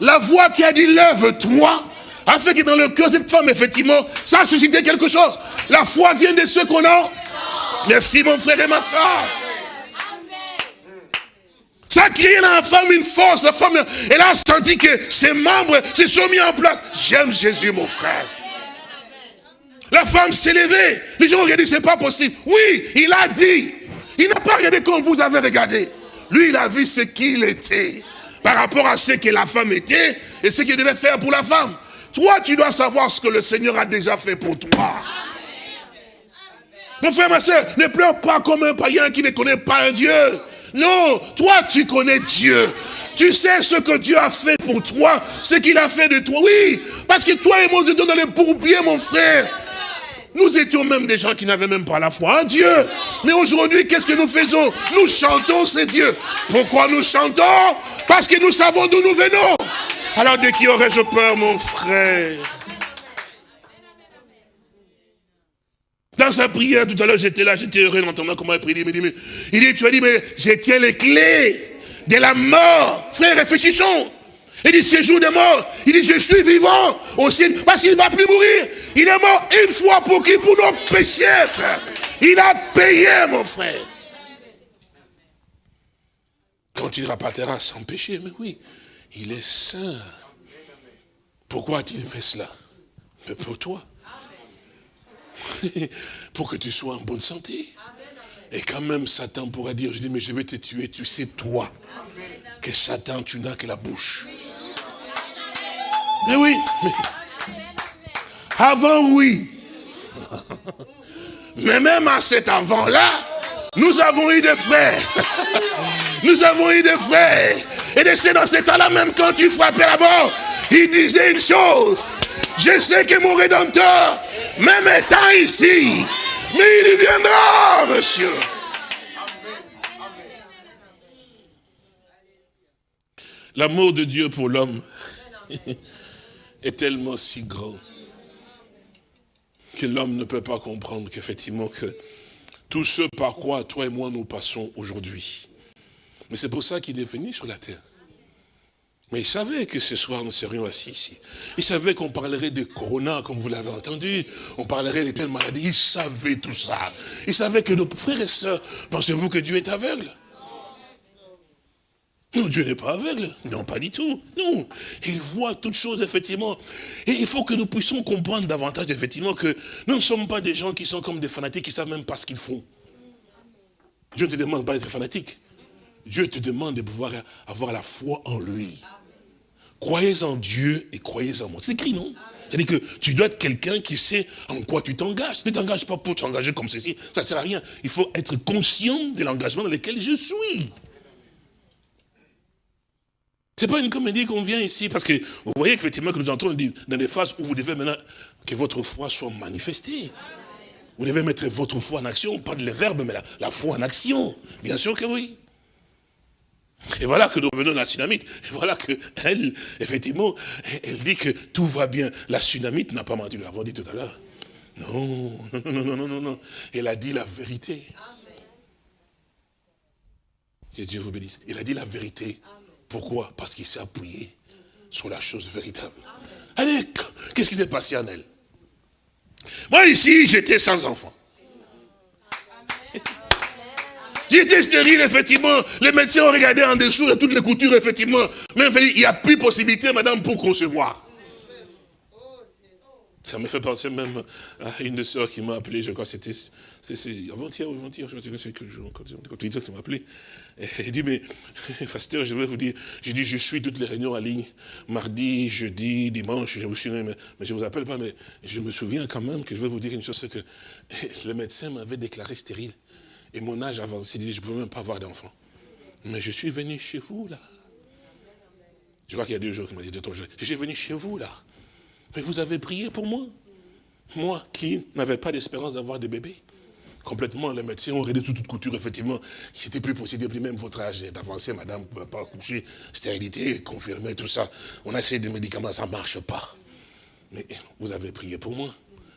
La voix qui a dit, lève-toi, a fait que dans le cœur de cette femme, effectivement, ça a suscité quelque chose. La foi vient de ceux qu'on a. Merci mon frère et ma soeur. Ça a créé dans la femme une force. La femme, elle a senti que ses membres se sont mis en place. J'aime Jésus, mon frère. La femme s'est levée. Les gens ont dit, c'est pas possible. Oui, il a dit. Il n'a pas regardé comme vous avez regardé. Lui, il a vu ce qu'il était. Par rapport à ce que la femme était et ce qu'il devait faire pour la femme. Toi, tu dois savoir ce que le Seigneur a déjà fait pour toi. Mon frère, ma soeur, ne pleure pas comme un païen qui ne connaît pas un Dieu. Non, toi tu connais Dieu. Tu sais ce que Dieu a fait pour toi, ce qu'il a fait de toi. Oui, parce que toi et moi, nous étions dans les bourbiers, mon frère. Nous étions même des gens qui n'avaient même pas la foi en Dieu. Mais aujourd'hui, qu'est-ce que nous faisons? Nous chantons, c'est Dieu. Pourquoi nous chantons? Parce que nous savons d'où nous venons. Alors de qui aurais-je peur, mon frère? Dans sa prière, tout à l'heure, j'étais là, j'étais heureux d'entendre comment il prie. Il il dit, tu as dit, mais je tiens les clés de la mort. Frère, réfléchissons. Il dit, c'est jour de mort. Il dit, je suis vivant aussi, parce qu'il ne va plus mourir. Il est mort une fois pour qui? Pour nos péchés, frère. Il a payé, mon frère. Quand il repartira sans péché, mais oui. Il est saint. Pourquoi a-t-il fait cela? Mais pour toi. pour que tu sois en bonne santé. Et quand même, Satan pourra dire, je dis, mais je vais te tuer, tu sais, toi, que Satan, tu n'as que la bouche. Mais oui, avant, oui. Mais même à cet avant-là, nous avons eu des frères. Nous avons eu des frères. Et c'est dans cet temps-là, même quand tu frappais la mort, il disait une chose. Je sais que mon Rédempteur, même étant ici, mais il viendra, monsieur. L'amour de Dieu pour l'homme est tellement si grand que l'homme ne peut pas comprendre qu'effectivement que tout ce par quoi toi et moi nous passons aujourd'hui. Mais c'est pour ça qu'il est venu sur la terre. Mais il savait que ce soir, nous serions assis ici. Il savait qu'on parlerait de corona, comme vous l'avez entendu. On parlerait de telles maladies. Il savait tout ça. Il savait que nos frères et sœurs, pensez-vous que Dieu est aveugle? Non, Dieu n'est pas aveugle. Non, pas du tout. Non. Il voit toutes choses, effectivement. Et il faut que nous puissions comprendre davantage, effectivement, que nous ne sommes pas des gens qui sont comme des fanatiques qui ne savent même pas ce qu'ils font. Dieu ne te demande pas d'être fanatique. Dieu te demande de pouvoir avoir la foi en lui. Croyez en Dieu et croyez en moi. C'est écrit, non? C'est-à-dire que tu dois être quelqu'un qui sait en quoi tu t'engages. Ne t'engages pas pour t'engager comme ceci, ça ne sert à rien. Il faut être conscient de l'engagement dans lequel je suis. C'est pas une comédie qu'on vient ici, parce que vous voyez qu'effectivement que nous entrons dans des phases où vous devez maintenant que votre foi soit manifestée. Vous devez mettre votre foi en action, pas de le verbe, mais la, foi en action. Bien sûr que oui. Et voilà que nous revenons à la tsunamite. Et voilà qu'elle, effectivement, elle dit que tout va bien. La tsunamite n'a pas menti, nous l'avons dit tout à l'heure. Non, non, non, non, non, non, non. Elle a dit la vérité. Que Dieu vous bénisse. Il a dit la vérité. Pourquoi? Parce qu'il s'est appuyé sur la chose véritable. Allez, qu'est-ce qui s'est passé en elle? Moi ici, j'étais sans enfant. J'étais stérile, effectivement. Les médecins ont regardé en dessous de toutes les coutures, effectivement. Mais il n'y a plus possibilité, madame, pour concevoir. Ça me fait penser même à une sœurs qui m'a appelé, je crois que c'était avant-hier ou avant-hier, je ne sais pas quel jour, quand il m'a appelé. Elle dit, mais, pasteur, je vais vous dire, j'ai dit, je suis toutes les réunions en ligne, mardi, jeudi, dimanche, je vous suis, mais, mais je ne vous appelle pas, mais je me souviens quand même que je vais vous dire une chose, c'est que le médecin m'avait déclaré stérile. Et mon âge avancé, il dit, je ne peux même pas avoir d'enfant. Mais je suis venu chez vous, là. Je vois qu'il y a deux jours qu'il m'a dit, je suis venu chez vous, là. Mais vous avez prié pour moi? Moi qui n'avais pas d'espérance d'avoir des bébés. Complètement, les médecins ont réduit toute, couture, effectivement. C'était plus possible, plus même votre âge d'avancer, madame, ne pas accoucher, stérilité, confirmer, tout ça. On a essayé des médicaments, ça ne marche pas. Mais vous avez prié pour moi.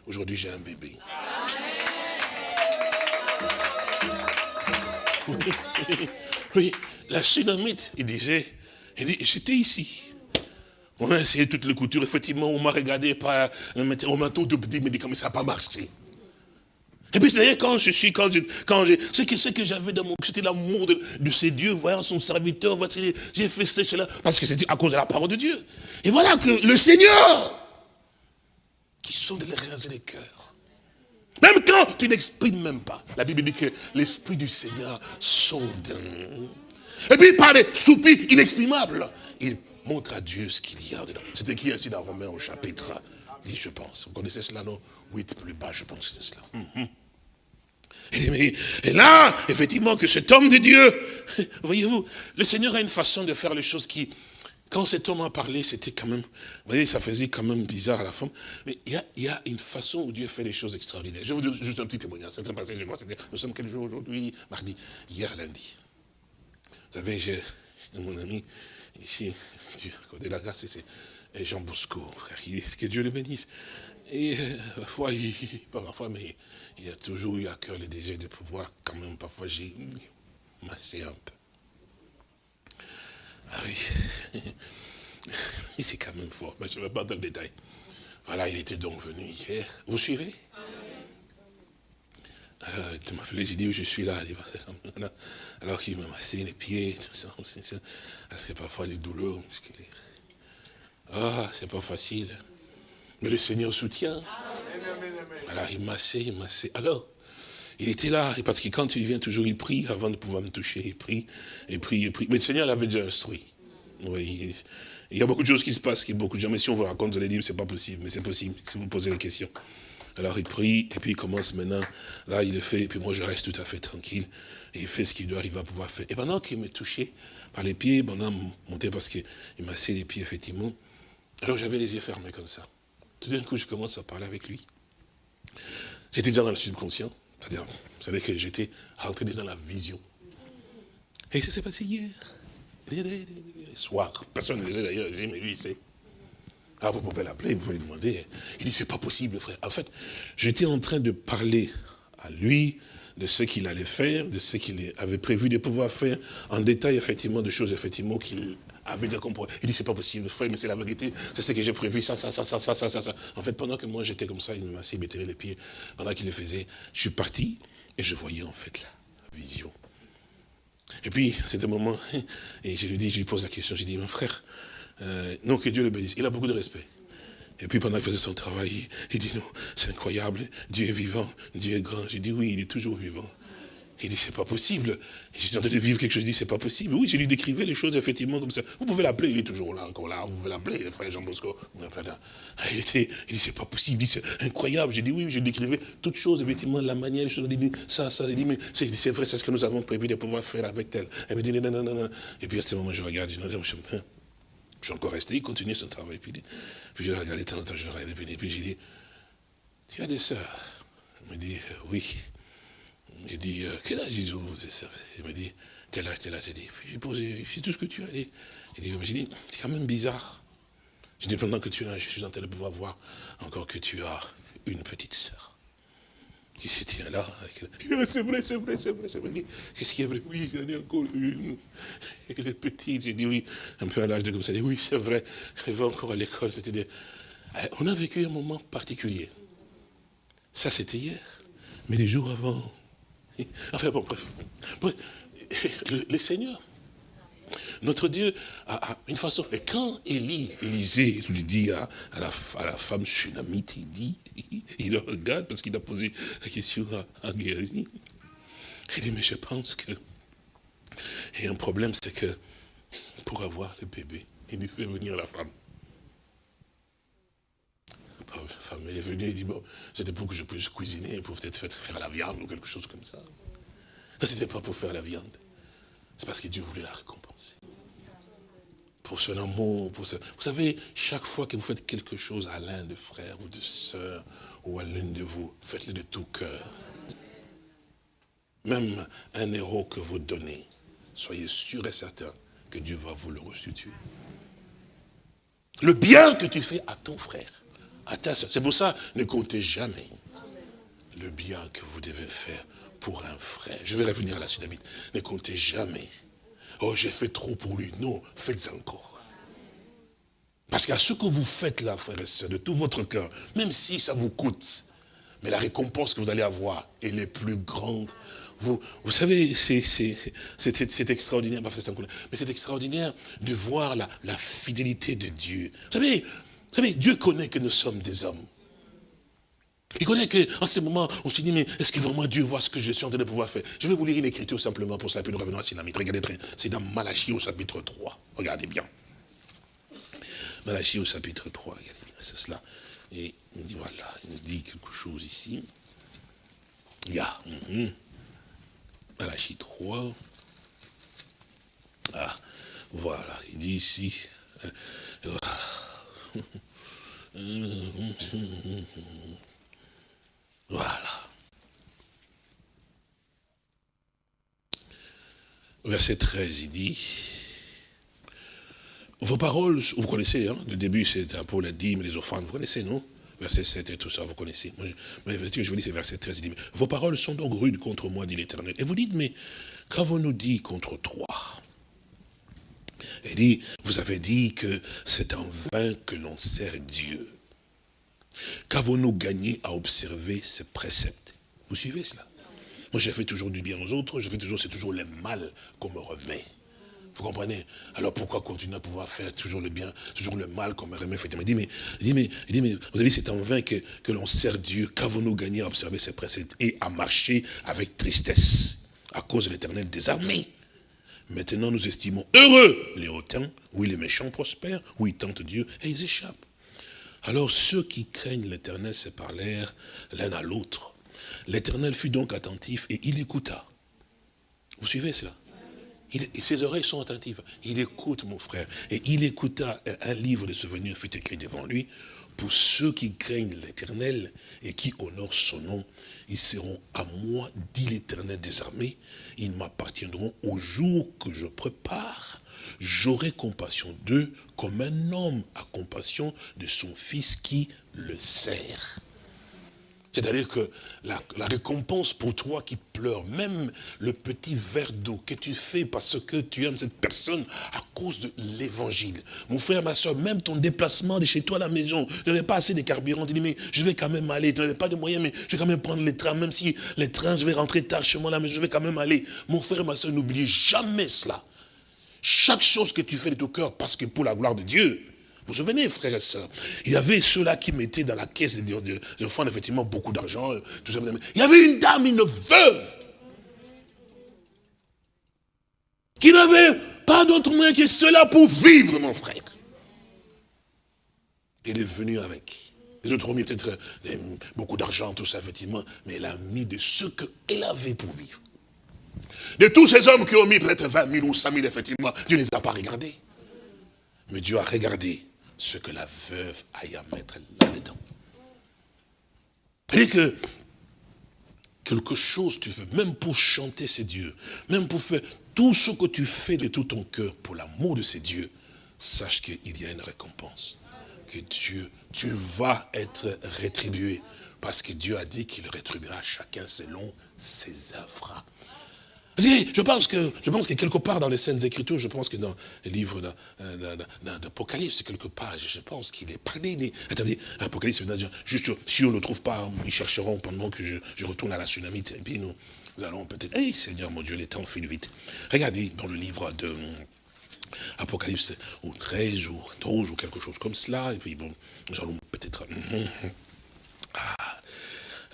Aujourd'hui, j'ai un bébé. Oui, la tsunamite, il disait, il dit, j'étais ici. On a essayé toutes les coutures, effectivement, on m'a regardé par on m'a tout dit, mais ça n'a pas marché? Et puis c'est quand je suis, quand je, quand je, c'est que, que j'avais dans mon, c'était l'amour de, ces dieux, voyant son serviteur, voici, j'ai fait cela, parce que c'était à cause de la parole de Dieu. Et voilà que le Seigneur, qui sonde les reins et les cœurs, même quand tu n'exprimes même pas, la Bible dit que l'Esprit du Seigneur sonde. Et puis par des soupirs inexprimables, il montre à Dieu ce qu'il y a dedans. C'est écrit ainsi dans Romains au chapitre 10, je pense. Vous connaissez cela, non? 8 plus bas, je pense que c'est cela. Mhm. et, là, effectivement, que cet homme de Dieu, voyez-vous, le Seigneur a une façon de faire les choses qui, quand cet homme a parlé, c'était quand même, vous voyez, ça faisait quand même bizarre à la fin. Mais il y a, une façon où Dieu fait les choses extraordinaires. Je vous dire juste un petit témoignage. Ça s'est passé, je crois, nous sommes quel jour aujourd'hui? Mardi. Hier, lundi. Vous savez, j'ai mon ami ici, de la grâce, c'est Jean Bosco, frère, que Dieu le bénisse. Et euh, parfois, il, pas parfois, mais il a toujours eu à cœur le désir de pouvoir, quand même, parfois, j'ai massé un peu. Ah oui, c'est quand même fort, mais je ne vais pas dans le détail. Voilà, il était donc venu hier. Vous suivez? Euh, Tu m'as appelé, j'ai dit, je suis là. Alors qu'il m'a massé les pieds, tout ça, parce que parfois les douleurs. Ah, c'est pas facile. Mais le Seigneur soutient. Alors il massait, il massait. Alors, il était là, parce que quand il vient toujours, il prie avant de pouvoir me toucher. Il prie, il prie, il prie. Mais le Seigneur l'avait déjà instruit. Il y a beaucoup de choses qui se passent, qui beaucoup de gens, mais si on vous raconte, vous allez dire, c'est pas possible, mais c'est possible, si vous posez la question. Alors il prie, et puis il commence maintenant, là il le fait, et puis moi je reste tout à fait tranquille, et il fait ce qu'il doit, il va pouvoir faire. Et pendant qu'il me touchait par les pieds, pendant monter, parce qu'il m'a massait les pieds, effectivement, alors j'avais les yeux fermés comme ça. Tout d'un coup, je commence à parler avec lui. J'étais déjà dans le subconscient. C'est-à-dire, vous savez que j'étais rentré dans la vision. Et ça s'est passé hier. Soir. Personne ne le sait d'ailleurs. Mais lui, il sait. Ah, vous pouvez l'appeler, vous pouvez lui demander. Il dit, c'est pas possible, frère. En fait, j'étais en train de parler à lui de ce qu'il allait faire, de ce qu'il avait prévu de pouvoir faire, en détail, effectivement, de choses, effectivement, qu'il avait déjà compris. Il dit, c'est pas possible, frère, mais c'est la vérité, c'est ce que j'ai prévu, ça, ça, ça, ça, ça, ça, ça, En fait, pendant que moi j'étais comme ça, il m'a assis, il les pieds, pendant qu'il le faisait, je suis parti et je voyais en fait la vision. Et puis, c'était un moment, et je lui dis, je lui pose la question, j'ai dit, mon frère, euh, non, que Dieu le bénisse, il a beaucoup de respect. Et puis pendant qu'il faisait son travail, il dit, non, c'est incroyable, Dieu est vivant, Dieu est grand. J'ai dit, oui, il est toujours vivant. Il dit, c'est pas possible. J'ai tenté de vivre quelque chose, je dis, c'est pas possible. Oui, je lui décrivais les choses effectivement comme ça. Vous pouvez l'appeler, il est toujours là, encore là. Vous pouvez l'appeler, le frère Jean Bosco. Ah, il, était, il dit, c'est pas possible, il dit, c'est incroyable. J'ai dit, oui, je décrivais toutes choses, effectivement, la manière, les choses. Il dit, ça, ça. J'ai dit, mais c'est vrai, c'est ce que nous avons prévu de pouvoir faire avec elle. Elle me dit, non, non, non, non. Et puis à ce moment, je regarde, je dis, non, Je suis encore resté, il continue son travail. Puis, je l'ai regardé, tant je regardé, puis, puis j'ai dit, tu as des sœurs? Il me dit, oui. Il dit, quel âge ils ont Il me dit, tel âge, tel âge. dit, j'ai posé, c'est tout ce que tu as dit. Il dit, j'ai dit, c'est quand même bizarre. J'ai dit, pendant que tu es là, je suis en train de pouvoir voir encore que tu as une petite sœur qui se tient là. C'est vrai, c'est vrai, c'est vrai, c'est vrai. Qu'est-ce qui est vrai? Oui, j'en ai encore une. Elle est petite. J'ai dit oui, un peu à l'âge de comme ça. Oui, c'est vrai. Elle va encore à l'école. C'était. Eh, on a vécu un moment particulier. Ça, c'était hier. Mais les jours avant. Enfin bon, bref. bref. Le, notre Dieu a, une façon. Et quand Élie, Élisée lui dit à, la, à, la, femme tsunamite, il dit, il le regarde parce qu'il a posé la question à, à Il dit, mais je pense que. Et un problème, c'est que pour avoir le bébé, il lui fait venir la femme. La femme, elle est venue, il dit, bon, c'était pour que je puisse cuisiner, pour peut-être faire la viande ou quelque chose comme ça. Ce n'était pas pour faire la viande. C'est parce que Dieu voulait la récompenser. Pour son amour, pour ce... Vous savez, chaque fois que vous faites quelque chose à l'un de frères ou de sœurs, ou à l'une de vous, faites-le de tout cœur. Même un héros que vous donnez, soyez sûr et certain que Dieu va vous le restituer. Le bien que tu fais à ton frère, à ta soeur, c'est pour ça, ne comptez jamais le bien que vous devez faire pour un frère. Je vais revenir à la Sudamite. Ne comptez jamais. Oh, j'ai fait trop pour lui. Non, faites encore. Parce qu'à ce que vous faites là, frère et soeur, de tout votre cœur, même si ça vous coûte, mais la récompense que vous allez avoir, elle est plus grande. Vous, vous savez, c'est extraordinaire, mais c'est extraordinaire de voir la, la fidélité de Dieu. Vous savez, vous savez, Dieu connaît que nous sommes des hommes. Il connaît qu'en ce moment, on se dit, mais est-ce que vraiment Dieu voit ce que je suis en train de pouvoir faire? Je vais vous lire une écriture simplement pour cela, puis nous revenons à Sinamite. Regardez très c'est dans Malachie au chapitre 3. Regardez bien. Malachie au chapitre 3, regardez c'est cela. Et il dit, voilà, il dit quelque chose ici. Il y a, mm Malachie 3. Ah, voilà, il dit ici, euh, voilà. Voilà. Verset 13, il dit, vos paroles, vous connaissez, hein, le début c'est pour la dîme, les offrandes, vous connaissez, non? Verset 7 et tout ça, vous connaissez. Mais ce que je vous dis, c'est verset 13, il dit, vos paroles sont donc rudes contre moi, dit l'Éternel. Et vous dites, mais qu'avons-nous dit contre toi? Il dit, vous avez dit que c'est en vain que l'on sert Dieu. Qu'avons-nous gagné à observer ces préceptes? Vous suivez cela? Moi, je fais toujours du bien aux autres, je fais toujours, c'est toujours le mal qu'on me remet. Vous comprenez? Alors pourquoi continuer à pouvoir faire toujours le bien, toujours le mal qu'on me remet? Il dit, mais, mais, mais vous avez dit, c'est en vain que, que l'on sert Dieu. Qu'avons-nous gagné à observer ces préceptes et à marcher avec tristesse à cause de l'éternel des armées? Maintenant, nous estimons heureux les hautains, oui, les méchants prospèrent, oui, ils tentent Dieu et ils échappent. Alors ceux qui craignent l'Éternel se parlèrent l'un à l'autre. L'Éternel fut donc attentif et il écouta. Vous suivez cela? Ses oreilles sont attentives. Il écoute, mon frère. Et il écouta, un livre de souvenirs fut écrit devant lui. Pour ceux qui craignent l'Éternel et qui honorent son nom, ils seront à moi, dit l'Éternel des armées. Ils m'appartiendront au jour que je prépare j'aurai compassion d'eux comme un homme a compassion de son fils qui le sert. C'est-à-dire que la, récompense pour toi qui pleures, même le petit verre d'eau que tu fais parce que tu aimes cette personne à cause de l'évangile. Mon frère, ma soeur, même ton déplacement de chez toi à la maison, je n'avais pas assez de carburant, tu dis mais je vais quand même aller, tu n'avais pas de moyens, mais je vais quand même prendre les trains, même si les trains, je vais rentrer tard chez moi là, mais je vais quand même aller. Mon frère, ma soeur, n'oubliez jamais cela. Chaque chose que tu fais de ton cœur, parce que pour la gloire de Dieu, vous vous souvenez, frères et sœurs, il y avait ceux-là qui mettaient dans la caisse des enfants, effectivement, beaucoup d'argent. Il y avait une dame, une veuve, qui n'avait pas d'autre moyen que cela pour vivre, mon frère. Elle est venue avec. Les autres ont mis peut-être euh, beaucoup d'argent, tout ça, effectivement, mais elle a mis de ce qu'elle avait pour vivre. De tous ces hommes qui ont mis peut-être 20 000 ou 100 000, effectivement, Dieu ne les a pas regardés. Mais Dieu a regardé ce que la veuve aille à mettre là-dedans. cest que quelque chose tu veux, même pour chanter ces dieux, même pour faire tout ce que tu fais de tout ton cœur pour l'amour de ces dieux, sache qu'il y a une récompense. Que Dieu, tu vas être rétribué. Parce que Dieu a dit qu'il rétribuera chacun selon ses œuvres. Je pense que, je pense que quelque part dans les scènes Écritures, je pense que dans le livre d'Apocalypse, quelque part, je pense qu'il est parlé. attendez, Apocalypse, juste si on ne le trouve pas, ils chercheront pendant que je, retourne à la tsunamite. Et puis nous, allons peut-être. Hey Seigneur mon Dieu, les temps file vite. Regardez dans le livre de Apocalypse, ou 13 ou 12 ou quelque chose comme cela. Et puis bon, nous allons peut-être. Ah,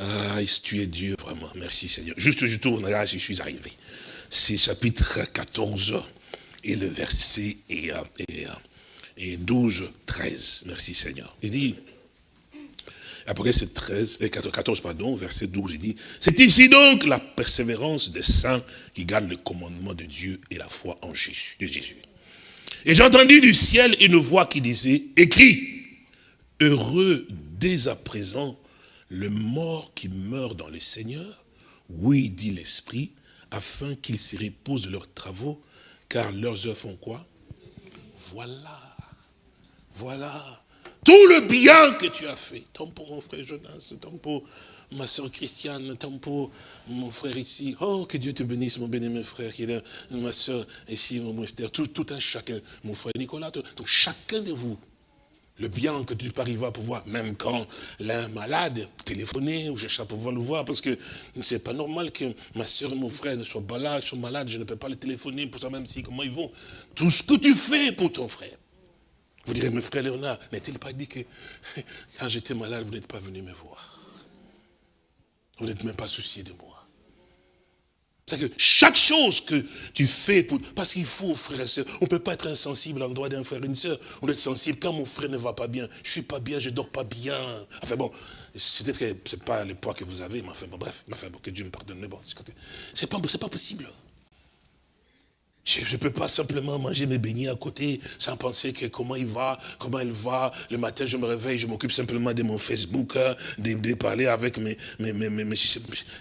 ah, tu es Dieu, vraiment. Merci Seigneur. Juste, je tourne, là, je suis arrivé. C'est chapitre 14 et le verset et, et, et 12, 13. Merci Seigneur. Il dit, après c'est 13, 14, pardon, verset 12, il dit, c'est ici donc la persévérance des saints qui gardent le commandement de Dieu et la foi en Jésus. De Jésus. Et j'ai entendu du ciel une voix qui disait, écrit, heureux dès à présent le mort qui meurt dans les seigneurs, oui, dit l'Esprit, afin qu'ils s'y reposent leurs travaux, car leurs œuvres font quoi? Voilà, voilà, tout le bien que tu as fait, tant pour mon frère Jonas, tant pour ma soeur Christiane, tant pour mon frère ici, oh, que Dieu te bénisse, mon bien-aimé frère, qui est ma soeur ici, mon Esther, tout, tout un chacun, mon frère Nicolas, tout, chacun de vous, le bien que tu arriver à pouvoir, même quand l'un malade, téléphoner ou chercher à pouvoir le voir, parce que c'est pas normal que ma soeur et mon frère ne soient pas là, ils sont malades, je ne peux pas les téléphoner pour ça même si, comment ils vont. Tout ce que tu fais pour ton frère. Vous direz, mon frère Léonard, n'est-il pas dit que quand j'étais malade, vous n'êtes pas venu me voir? Vous n'êtes même pas soucié de moi. C'est que chaque chose que tu fais, pour, parce qu'il faut, frère et soeur, on ne peut pas être insensible à l'endroit d'un frère et une soeur. On doit être sensible quand mon frère ne va pas bien, je ne suis pas bien, je ne dors pas bien. Enfin bon, c'est peut-être que ce n'est pas le poids que vous avez, mais enfin bon, bref, enfin, bon, que Dieu me pardonne, mais bon, c'est pas, pas possible. Je ne peux pas simplement manger mes beignets à côté sans penser que comment il va, comment elle va. Le matin, je me réveille, je m'occupe simplement de mon Facebook, hein, de, parler avec mes, mes, mes, mes,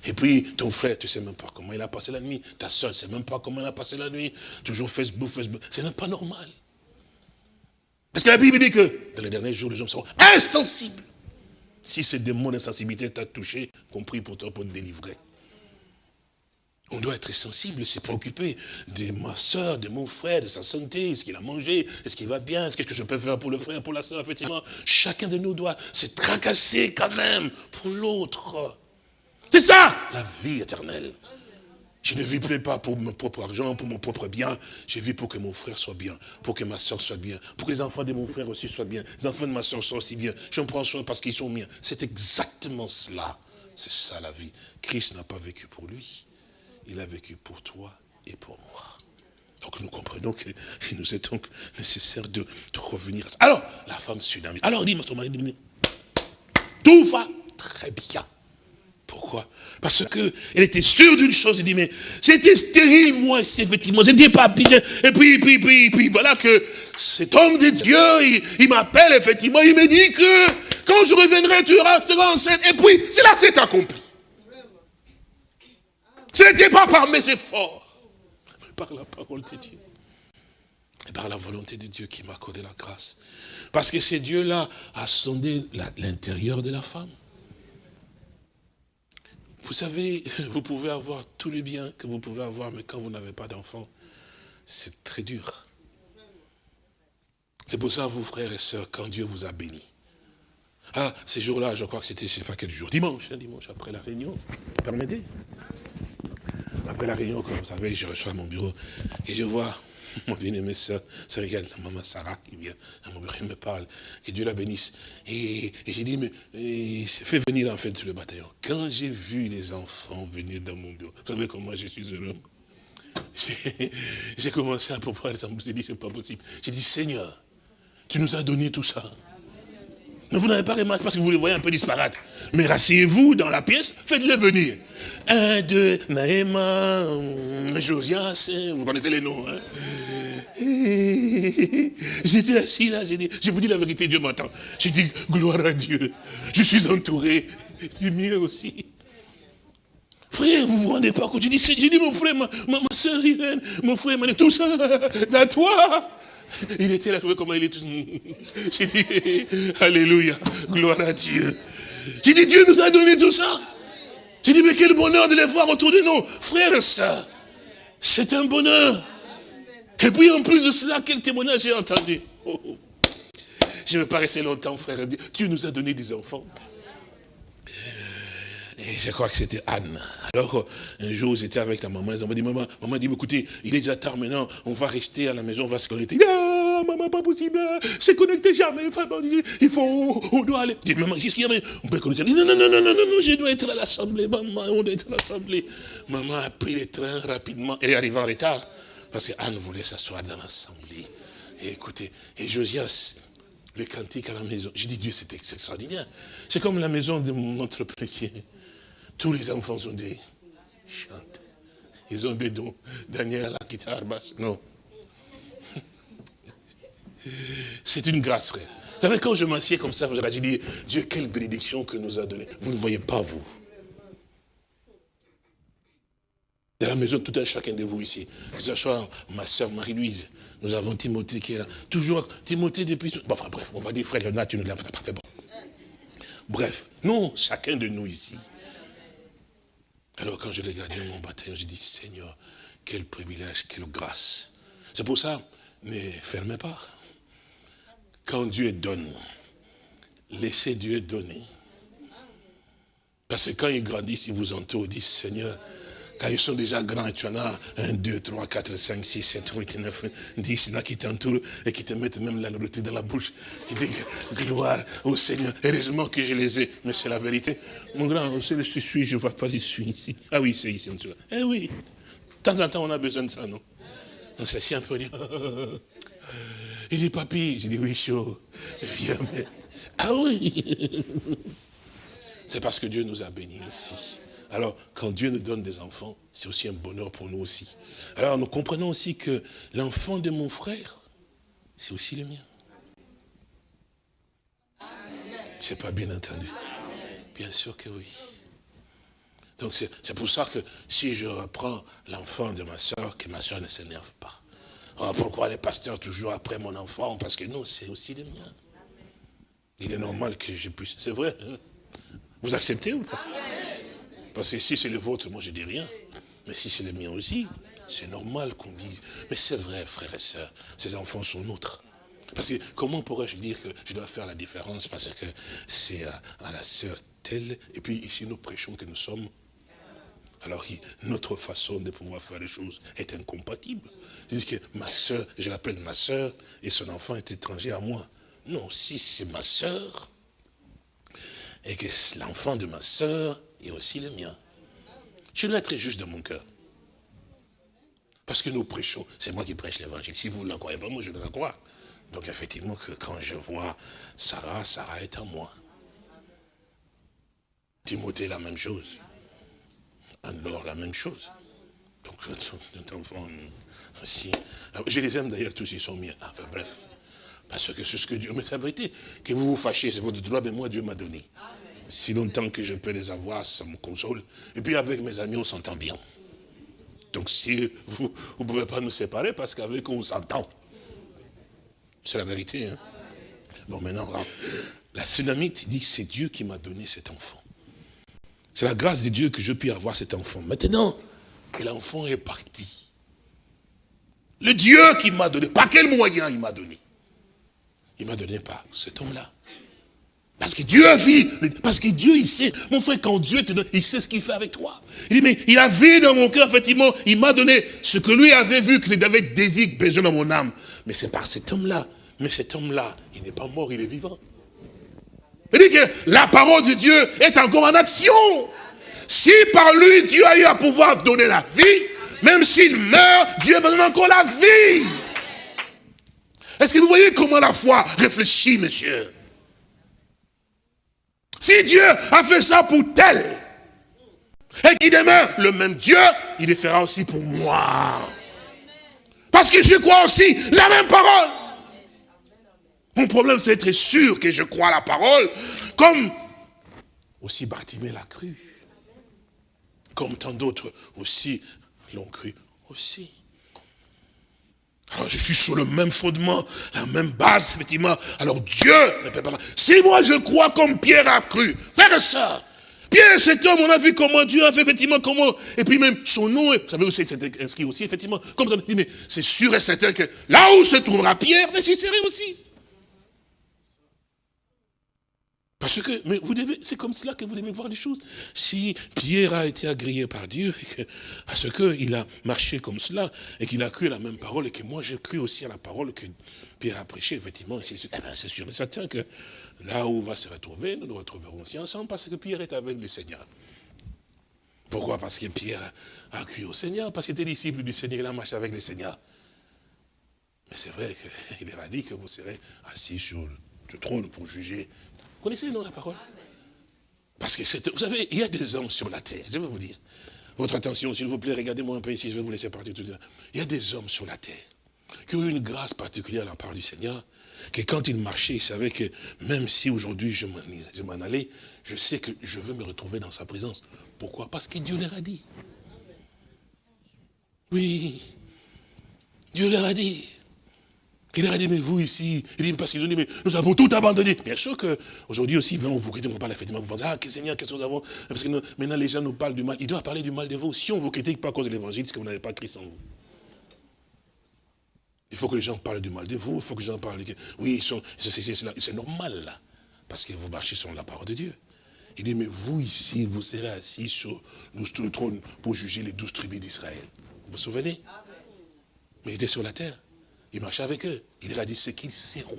Et puis, ton frère, tu ne sais même pas comment il a passé la nuit. Ta soeur, ne sais même pas comment elle a passé la nuit. Toujours Facebook, Facebook. Ce n'est pas normal. Parce que la Bible dit que dans les derniers jours, les gens seront insensibles. Si ce démon d'insensibilité t'a touché, compris pour toi, pour te délivrer. On doit être sensible, se préoccuper de ma soeur, de mon frère, de sa santé, est-ce qu'il a mangé, est-ce qu'il va bien, est-ce que je peux faire pour le frère, pour la soeur, effectivement. Chacun de nous doit se tracasser quand même pour l'autre. C'est ça, la vie éternelle. Je ne vis plus pas pour mon propre argent, pour mon propre bien. Je vis pour que mon frère soit bien, pour que ma soeur soit bien, pour que les enfants de mon frère aussi soient bien, les enfants de ma soeur soient aussi bien. J'en prends soin parce qu'ils sont miens. C'est exactement cela. C'est ça la vie. Christ n'a pas vécu pour lui il a vécu pour toi et pour moi. Donc nous comprenons qu'il nous est donc nécessaire de, revenir à ça. Alors, la femme sunamite. Alors, dit son mari, tout va très bien. Pourquoi? Parce qu'elle était sûre d'une chose, elle dit, mais c'était stérile, moi, effectivement, je n'étais pas bien. Et puis, puis, puis, puis, voilà que cet homme de Dieu, il, m'appelle, effectivement, il me dit que quand je reviendrai, tu seras enceinte. Et puis, c'est là, c'est accompli. Ce n'était pas par mes efforts, mais par la parole de Dieu. Et par la volonté de Dieu qui m'a accordé la grâce. Parce que ce Dieu-là a sondé l'intérieur de la femme. Vous savez, vous pouvez avoir tout le bien que vous pouvez avoir, mais quand vous n'avez pas d'enfant, c'est très dur. C'est pour ça, vous frères et sœurs, quand Dieu vous a béni. Ah, ces jours-là, je crois que c'était, je ne sais pas quel jour, dimanche, hein, dimanche après la réunion, permettez? Après la réunion, comme vous savez, je reçois mon bureau et je vois mon bien-aimé soeur, ça regarde la maman Sarah qui vient à mon bureau, elle me parle, que Dieu la bénisse. Et, j'ai dit, mais fais venir en fait le bataillon. Quand j'ai vu les enfants venir dans mon bureau, vous savez comment je suis heureux J'ai commencé à pouvoir, j'ai dit, c'est pas possible. J'ai dit, Seigneur, tu nous as donné tout ça. Mais vous n'avez pas remarqué parce que vous les voyez un peu disparate. Mais rasseyez-vous dans la pièce, faites-le venir. Un, deux, Naïma, Josias, vous connaissez les noms. Hein J'étais assis là, j'ai dit, je vous dis la vérité, Dieu m'entend. J'ai dit, gloire à Dieu. Je suis entouré du mien aussi. Frère, vous vous rendez pas compte? J'ai dit, mon frère, ma, ma, soeur Irène, mon frère, tout ça, dans toi. Il était là, comment il est. J'ai dit, Alléluia, gloire à Dieu. J'ai dit, Dieu nous a donné tout ça. J'ai dit, mais quel bonheur de les voir autour de nous. Frères et c'est un bonheur. Et puis en plus de cela, quel témoignage j'ai entendu. Oh, oh. Je ne vais pas rester longtemps, frère. Dieu nous a donné des enfants. Et je crois que c'était Anne. Alors, un jour, j'étais avec la maman, ils ont dit, maman, maman dit, écoutez, il est déjà tard maintenant, on va rester à la maison, on va se connecter. Ah, maman, pas possible, c'est connecté jamais, il faut, on doit aller. Maman, qu'est-ce qu'il y a On peut connecter. Non, non, non, non, non, non, je dois être à l'assemblée, maman, on doit être à l'assemblée. Maman a pris le train rapidement, elle est arrivée en retard, parce qu'Anne voulait s'asseoir dans l'assemblée. Et écoutez, et Josias, le cantique à la maison, j'ai dit, Dieu, c'est extraordinaire. C'est comme la maison de notre précieux. Tous les enfants sont des chantent. Ils ont des dons. Daniel la guitare basse. Non. C'est une grâce, frère. Vous savez, quand je m'assieds comme ça, j'ai dit, Dieu, quelle bénédiction que nous a donné. Vous ne voyez pas, vous. Dans la maison, tout un chacun de vous ici. Que ce soit ma soeur Marie-Louise, nous avons Timothée qui est là. Toujours, Timothée depuis... Bon, enfin, bref, on va dire, frère Léonard, tu ne l'as pas fait. Bon. Bref, non, chacun de nous ici. Alors quand je regardais mon bataillon, j'ai dit, Seigneur, quel privilège, quelle grâce. C'est pour ça, ne fermez pas. Quand Dieu donne, laissez Dieu donner. Parce que quand ils grandissent, ils vous entourent, ils disent, Seigneur, quand ils sont déjà grands, tu en as 1, 2, 3, 4, 5, 6, 7, 8, 9, 10, il qui t'entourent et qui te mettent même la nourriture dans la bouche. Gloire au Seigneur. Heureusement que je les ai. Mais c'est la vérité. Mon grand, c'est le suis, je ne vois pas, je suis ici. Ah oui, c'est ici en dessous. Eh oui. De temps en temps, on a besoin de ça, non? On s'assied un peu, on dit, il dit, papy. J'ai dit, oui, chaud. Viens, Ah oui. C'est parce que Dieu nous a bénis ici. Alors, quand Dieu nous donne des enfants, c'est aussi un bonheur pour nous aussi. Alors, nous comprenons aussi que l'enfant de mon frère, c'est aussi le mien. Je n'ai pas bien entendu. Bien sûr que oui. Donc, c'est pour ça que si je reprends l'enfant de ma soeur, que ma soeur ne s'énerve pas. Oh, pourquoi les pasteurs toujours après mon enfant? Parce que non, c'est aussi le mien. Il est normal que je puisse... C'est vrai. Hein? Vous acceptez ou pas? Parce que si c'est le vôtre, moi je dis rien. Mais si c'est le mien aussi, c'est normal qu'on dise. Mais c'est vrai, frères et sœurs, ces enfants sont nôtres. Parce que comment pourrais-je dire que je dois faire la différence parce que c'est à, la sœur telle, et puis ici nous prêchons que nous sommes. Alors notre façon de pouvoir faire les choses est incompatible. Dis que ma sœur, je l'appelle ma sœur, et son enfant est étranger à moi. Non, si c'est ma sœur, et que l'enfant de ma sœur et aussi le mien. Je dois être juste de mon cœur. Parce que nous prêchons, c'est moi qui prêche l'évangile. Si vous ne la croyez pas, moi je dois la croire. Donc effectivement, que quand je vois Sarah, Sarah est à moi. Timothée, la même chose. Alors, la même chose. Donc, notre enfant aussi. Ah, je les aime d'ailleurs, tous ils sont miens. Enfin bref. Parce que c'est ce que Dieu. Mais c'est la vérité. Que vous vous fâchez, c'est votre droit, mais moi Dieu m'a donné si longtemps que je peux les avoir, ça me console. Et puis avec mes amis, on s'entend bien. Donc si vous ne pouvez pas nous séparer, parce qu'avec eux, on s'entend. C'est la vérité. Hein? Bon, maintenant, la tsunamite dit, c'est Dieu qui m'a donné cet enfant. C'est la grâce de Dieu que je puis avoir cet enfant. Maintenant que l'enfant est parti, le Dieu qui m'a donné, par quel moyen il m'a donné? Il m'a donné par cet homme-là. Parce que Dieu vu, parce que Dieu, il sait. Mon frère, quand Dieu te donne, il sait ce qu'il fait avec toi. Il dit, mais il a vu dans mon cœur, effectivement, il m'a donné ce que lui avait vu, que David désir, besoin dans mon âme. Mais c'est par cet homme-là. Mais cet homme-là, il n'est pas mort, il est vivant. Il dit que la parole de Dieu est encore en action. Si par lui, Dieu a eu à pouvoir donner la vie, même s'il meurt, Dieu va donner encore la vie. Est-ce que vous voyez comment la foi réfléchit, monsieur? Si Dieu a fait ça pour tel, et qu'il demain, le même Dieu, il le fera aussi pour moi. Parce que je crois aussi la même parole. Mon problème, c'est d'être sûr que je crois la parole, comme aussi Bartimée l'a cru. Comme tant d'autres aussi l'ont cru aussi. Alors je suis sur le même fondement, la même base, effectivement. Alors Dieu ne peut pas... Si moi je crois comme Pierre a cru, frère ça. Pierre, cet homme, on a vu comment Dieu a fait, effectivement, comment... Et puis même son nom, vous savez aussi, c'est inscrit aussi, effectivement. Comme mais c'est sûr et certain que là où se trouvera Pierre, mais j'y serai aussi. Parce que, mais vous devez, c'est comme cela que vous devez voir les choses. Si Pierre a été agréé par Dieu, parce qu'il a marché comme cela, et qu'il a cru à la même parole, et que moi j'ai cru aussi à la parole que Pierre a prêché, effectivement, c'est eh ben, sûr et certain que là où on va se retrouver, nous nous retrouverons aussi ensemble, parce que Pierre est avec le Seigneur. Pourquoi? Parce que Pierre a cru au Seigneur, parce qu'il était disciple du Seigneur, il a marché avec le Seigneur. Mais c'est vrai qu'il leur a dit que vous serez assis sur le trône pour juger connaissez, non, la parole? Parce que, vous savez, il y a des hommes sur la terre, je vais vous dire. Votre attention, s'il vous plaît, regardez-moi un peu ici, je vais vous laisser partir tout de suite. Il y a des hommes sur la terre qui ont eu une grâce particulière à la part du Seigneur, que quand ils marchaient, ils savaient que même si aujourd'hui je m'en allais, je sais que je veux me retrouver dans sa présence. Pourquoi? Parce que Dieu leur a dit. Oui, Dieu leur a dit. Il a dit, mais vous ici, il dit, parce qu'ils ont dit, mais nous avons tout abandonné. Bien sûr qu'aujourd'hui aussi, on vous critique, on parle effectivement, vous pensez, ah, que Seigneur, qu'est-ce que nous avons? Parce que maintenant, les gens nous parlent du mal. Il doit parler du mal de vous. Si on ne vous critique pas à cause de l'évangile, c'est que vous n'avez pas Christ en vous. Il faut que les gens parlent du mal de vous, il faut que les gens parlent de... Oui, c'est normal, là, parce que vous marchez sur la parole de Dieu. Il dit, mais vous ici, vous serez assis sur le trône pour juger les douze tribus d'Israël. Vous vous souvenez? Mais il était sur la terre. Il marchait avec eux. Il leur a dit ce qu'ils seront.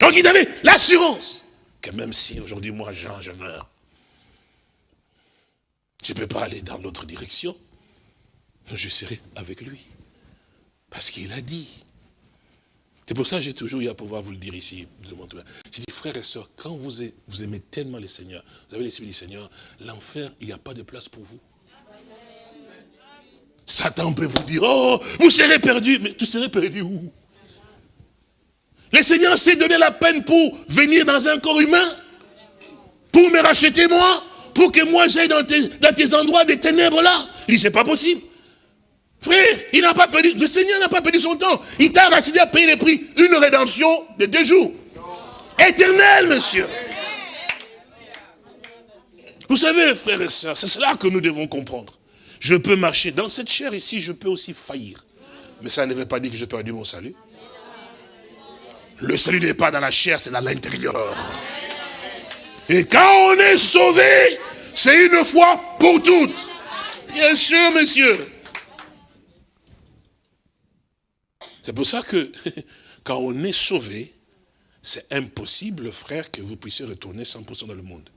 Donc il avait l'assurance que même si aujourd'hui, moi, Jean, je meurs, je ne peux pas aller dans l'autre direction, je serai avec lui. Parce qu'il a dit. C'est pour ça que j'ai toujours eu à pouvoir vous le dire ici. J'ai dit, frères et sœurs, quand vous aimez tellement le Seigneur, vous avez l'esprit du Seigneur, l'enfer, il n'y a pas de place pour vous. Satan peut vous dire, oh, vous serez perdu. Mais tu serais perdu où? Le Seigneur s'est donné la peine pour venir dans un corps humain, pour me racheter moi, pour que moi j'aille dans tes, endroits des ténèbres là. Il dit, c'est pas possible. Frère, il n'a pas perdu, le Seigneur n'a pas perdu son temps. Il t'a racheté à payer les prix. Une rédemption de deux jours. Éternel, monsieur. Vous savez, frères et sœurs, c'est cela que nous devons comprendre. Je peux marcher dans cette chair ici, je peux aussi faillir. Mais ça ne veut pas dire que je perdu mon salut. Le salut n'est pas dans la chair, c'est dans l'intérieur. Et quand on est sauvé, c'est une fois pour toutes. Bien sûr, monsieur. C'est pour ça que quand on est sauvé, c'est impossible, frère, que vous puissiez retourner 100% dans le monde.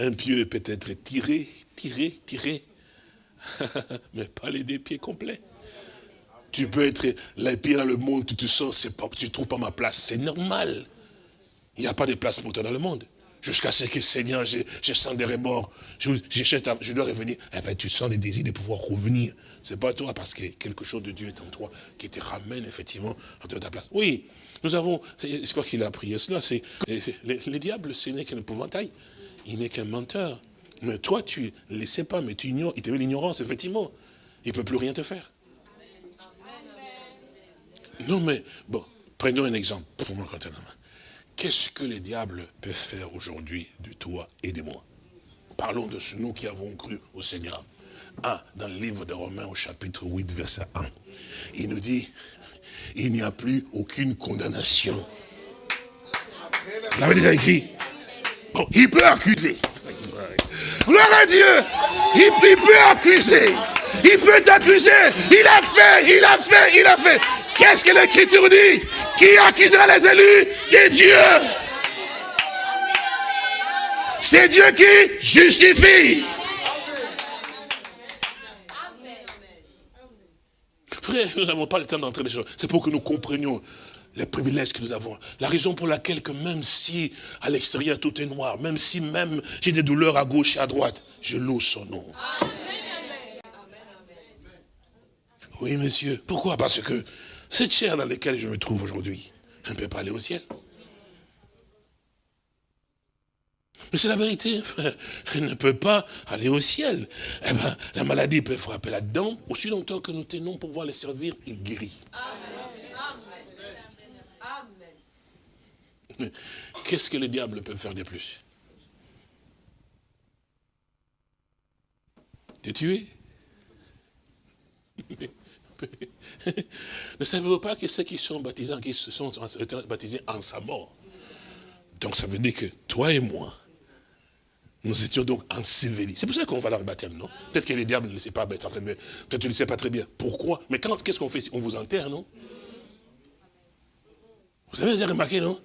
Un pieu peut être tiré, tiré, tiré, mais pas les deux pieds complets. Tu peux être les pieds dans le monde, tu te sens, pas, tu ne trouves pas ma place, c'est normal. Il n'y a pas de place pour toi dans le monde. Jusqu'à ce que, Seigneur, je, sens des rebords, je, je, dois revenir. Eh bien, tu sens le désir de pouvoir revenir. Ce n'est pas toi, parce que quelque chose de Dieu est en toi qui te ramène effectivement à ta place. Oui, nous avons, c'est quoi qu'il a prié cela, c'est le, diable, ce n'est qu'un épouvantail il n'est qu'un menteur. Mais toi, tu ne le sais pas, mais tu ignores, il te met l'ignorance, effectivement. Il ne peut plus rien te faire. Non, mais, bon, prenons un exemple. Qu'est-ce que le diable peut faire aujourd'hui de toi et de moi? Parlons de ce nous qui avons cru au Seigneur. Ah, dans le livre de Romains au chapitre 8, verset 1, il nous dit, il n'y a plus aucune condamnation. Vous l'avez déjà écrit il peut accuser. Gloire à Dieu. Il, peut accuser. Il peut t'accuser. Il a fait, il a fait, il a fait. Qu'est-ce que l'Écriture dit? Qui accusera les élus? Des dieux C'est Dieu qui justifie. Frère, nous n'avons pas le temps d'entrer les choses. C'est pour que nous comprenions les privilèges que nous avons. La raison pour laquelle que même si à l'extérieur tout est noir, même si même j'ai des douleurs à gauche et à droite, je loue son nom. Oui, monsieur. Pourquoi? Parce que cette chair dans laquelle je me trouve aujourd'hui, je ne peut pas aller au ciel. Mais c'est la vérité, Elle ne peut pas aller au ciel. Eh ben, la maladie peut frapper là-dedans. Aussi longtemps que nous tenons pour pouvoir les servir, il guérit. Qu'est-ce que le diable peut faire de plus? Te tuer Ne savez-vous pas que ceux qui sont baptisés, qui se sont baptisés en sa mort? Donc ça veut dire que toi et moi, nous étions donc ensevelis. C'est pour ça qu'on va dans le baptême, non? Peut-être que les diables ne le sait pas, peut-être tu ne le sais pas très bien. Pourquoi? Mais quand qu'est-ce qu'on fait? On vous enterre, non? Vous avez déjà remarqué, non?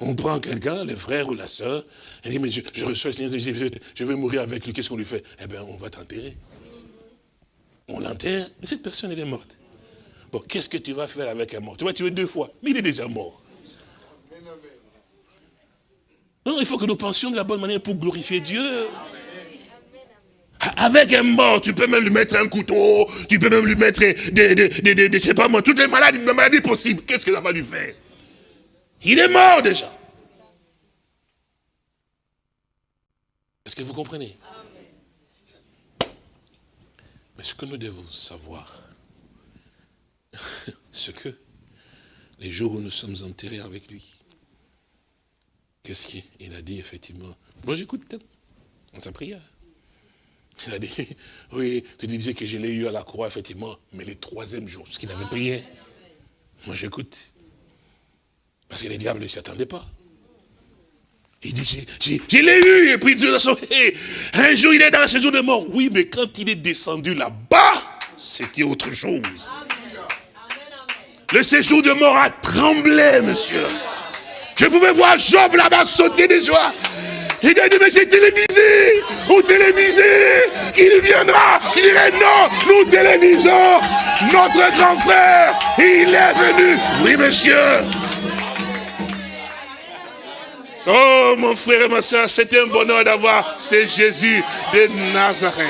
On prend quelqu'un, le frère ou la soeur, et dit, mais je, reçois le Seigneur, je, je mourir avec lui, qu'est-ce qu'on lui fait? Eh bien, on va t'enterrer. On l'enterre, mais cette personne, elle est morte. Bon, qu'est-ce que tu vas faire avec un mort? Tu vas tuer deux fois, mais il est déjà mort. Non, il faut que nous pensions de la bonne manière pour glorifier Dieu. Avec un mort, tu peux même lui mettre un couteau, tu peux même lui mettre des, des, des, sais pas moi, toutes les maladies, les maladies possibles. Qu'est-ce que ça va lui faire? Il est mort déjà. Est-ce que vous comprenez? Mais ce que nous devons savoir, c'est que les jours où nous sommes enterrés avec lui, Qu'est-ce qu'il a dit, effectivement Moi, j'écoute dans sa prière. Il a dit, oui, tu disais que je l'ai eu à la croix, effectivement, mais le troisième jour, ce qu'il avait prié. Moi, j'écoute. Parce que les diables ne s'y attendaient pas. Il dit, je l'ai eu, et puis de toute façon, un jour, il est dans le séjour de mort. Oui, mais quand il est descendu là-bas, c'était autre chose. Le séjour de mort a tremblé, monsieur. Je pouvais voir Job là-bas sauter de joie. Il a dit, mais c'est télévisé, ou télévisé, qu'il viendra. Il dirait, non, nous télévisons notre grand frère, il est venu. Oui, monsieur. Oh, mon frère et ma soeur, c'est un bonheur d'avoir ce Jésus de Nazareth.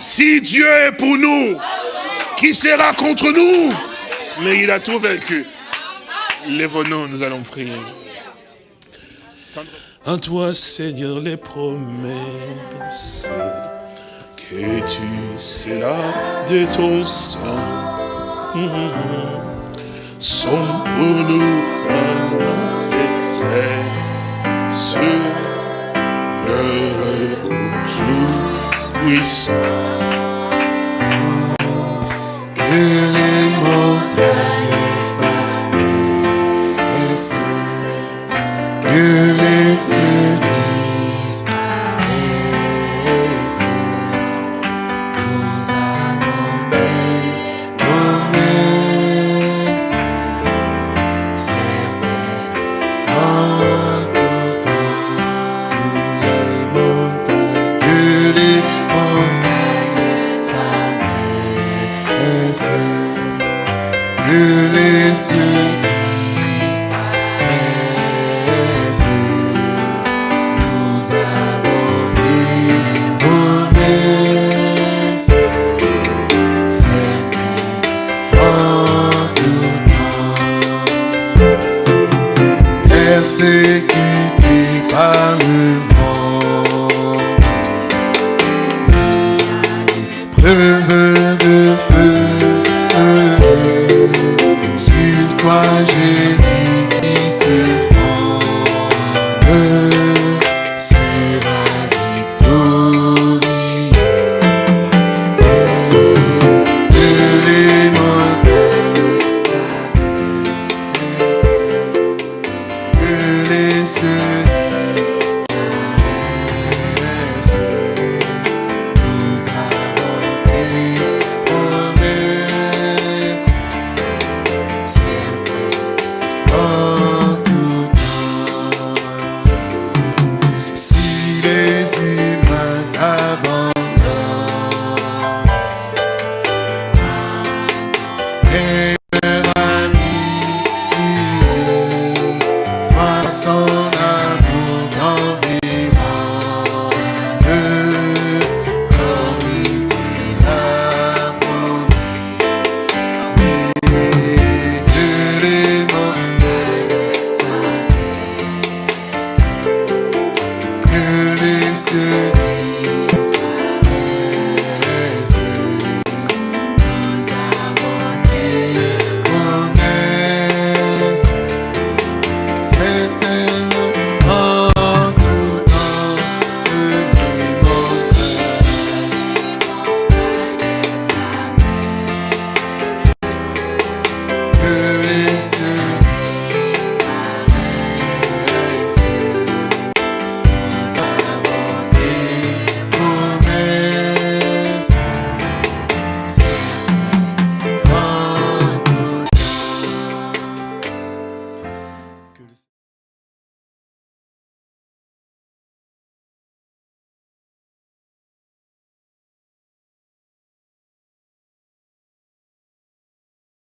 Si Dieu est pour nous, qui sera contre nous? Mais il a tout vaincu. Lève-nous, nous allons prier. En toi, Seigneur, les promesses que tu sais là de ton sang sont pour nous le puissant. Que les montagnes s'arrêtent que les cieux disparaissent.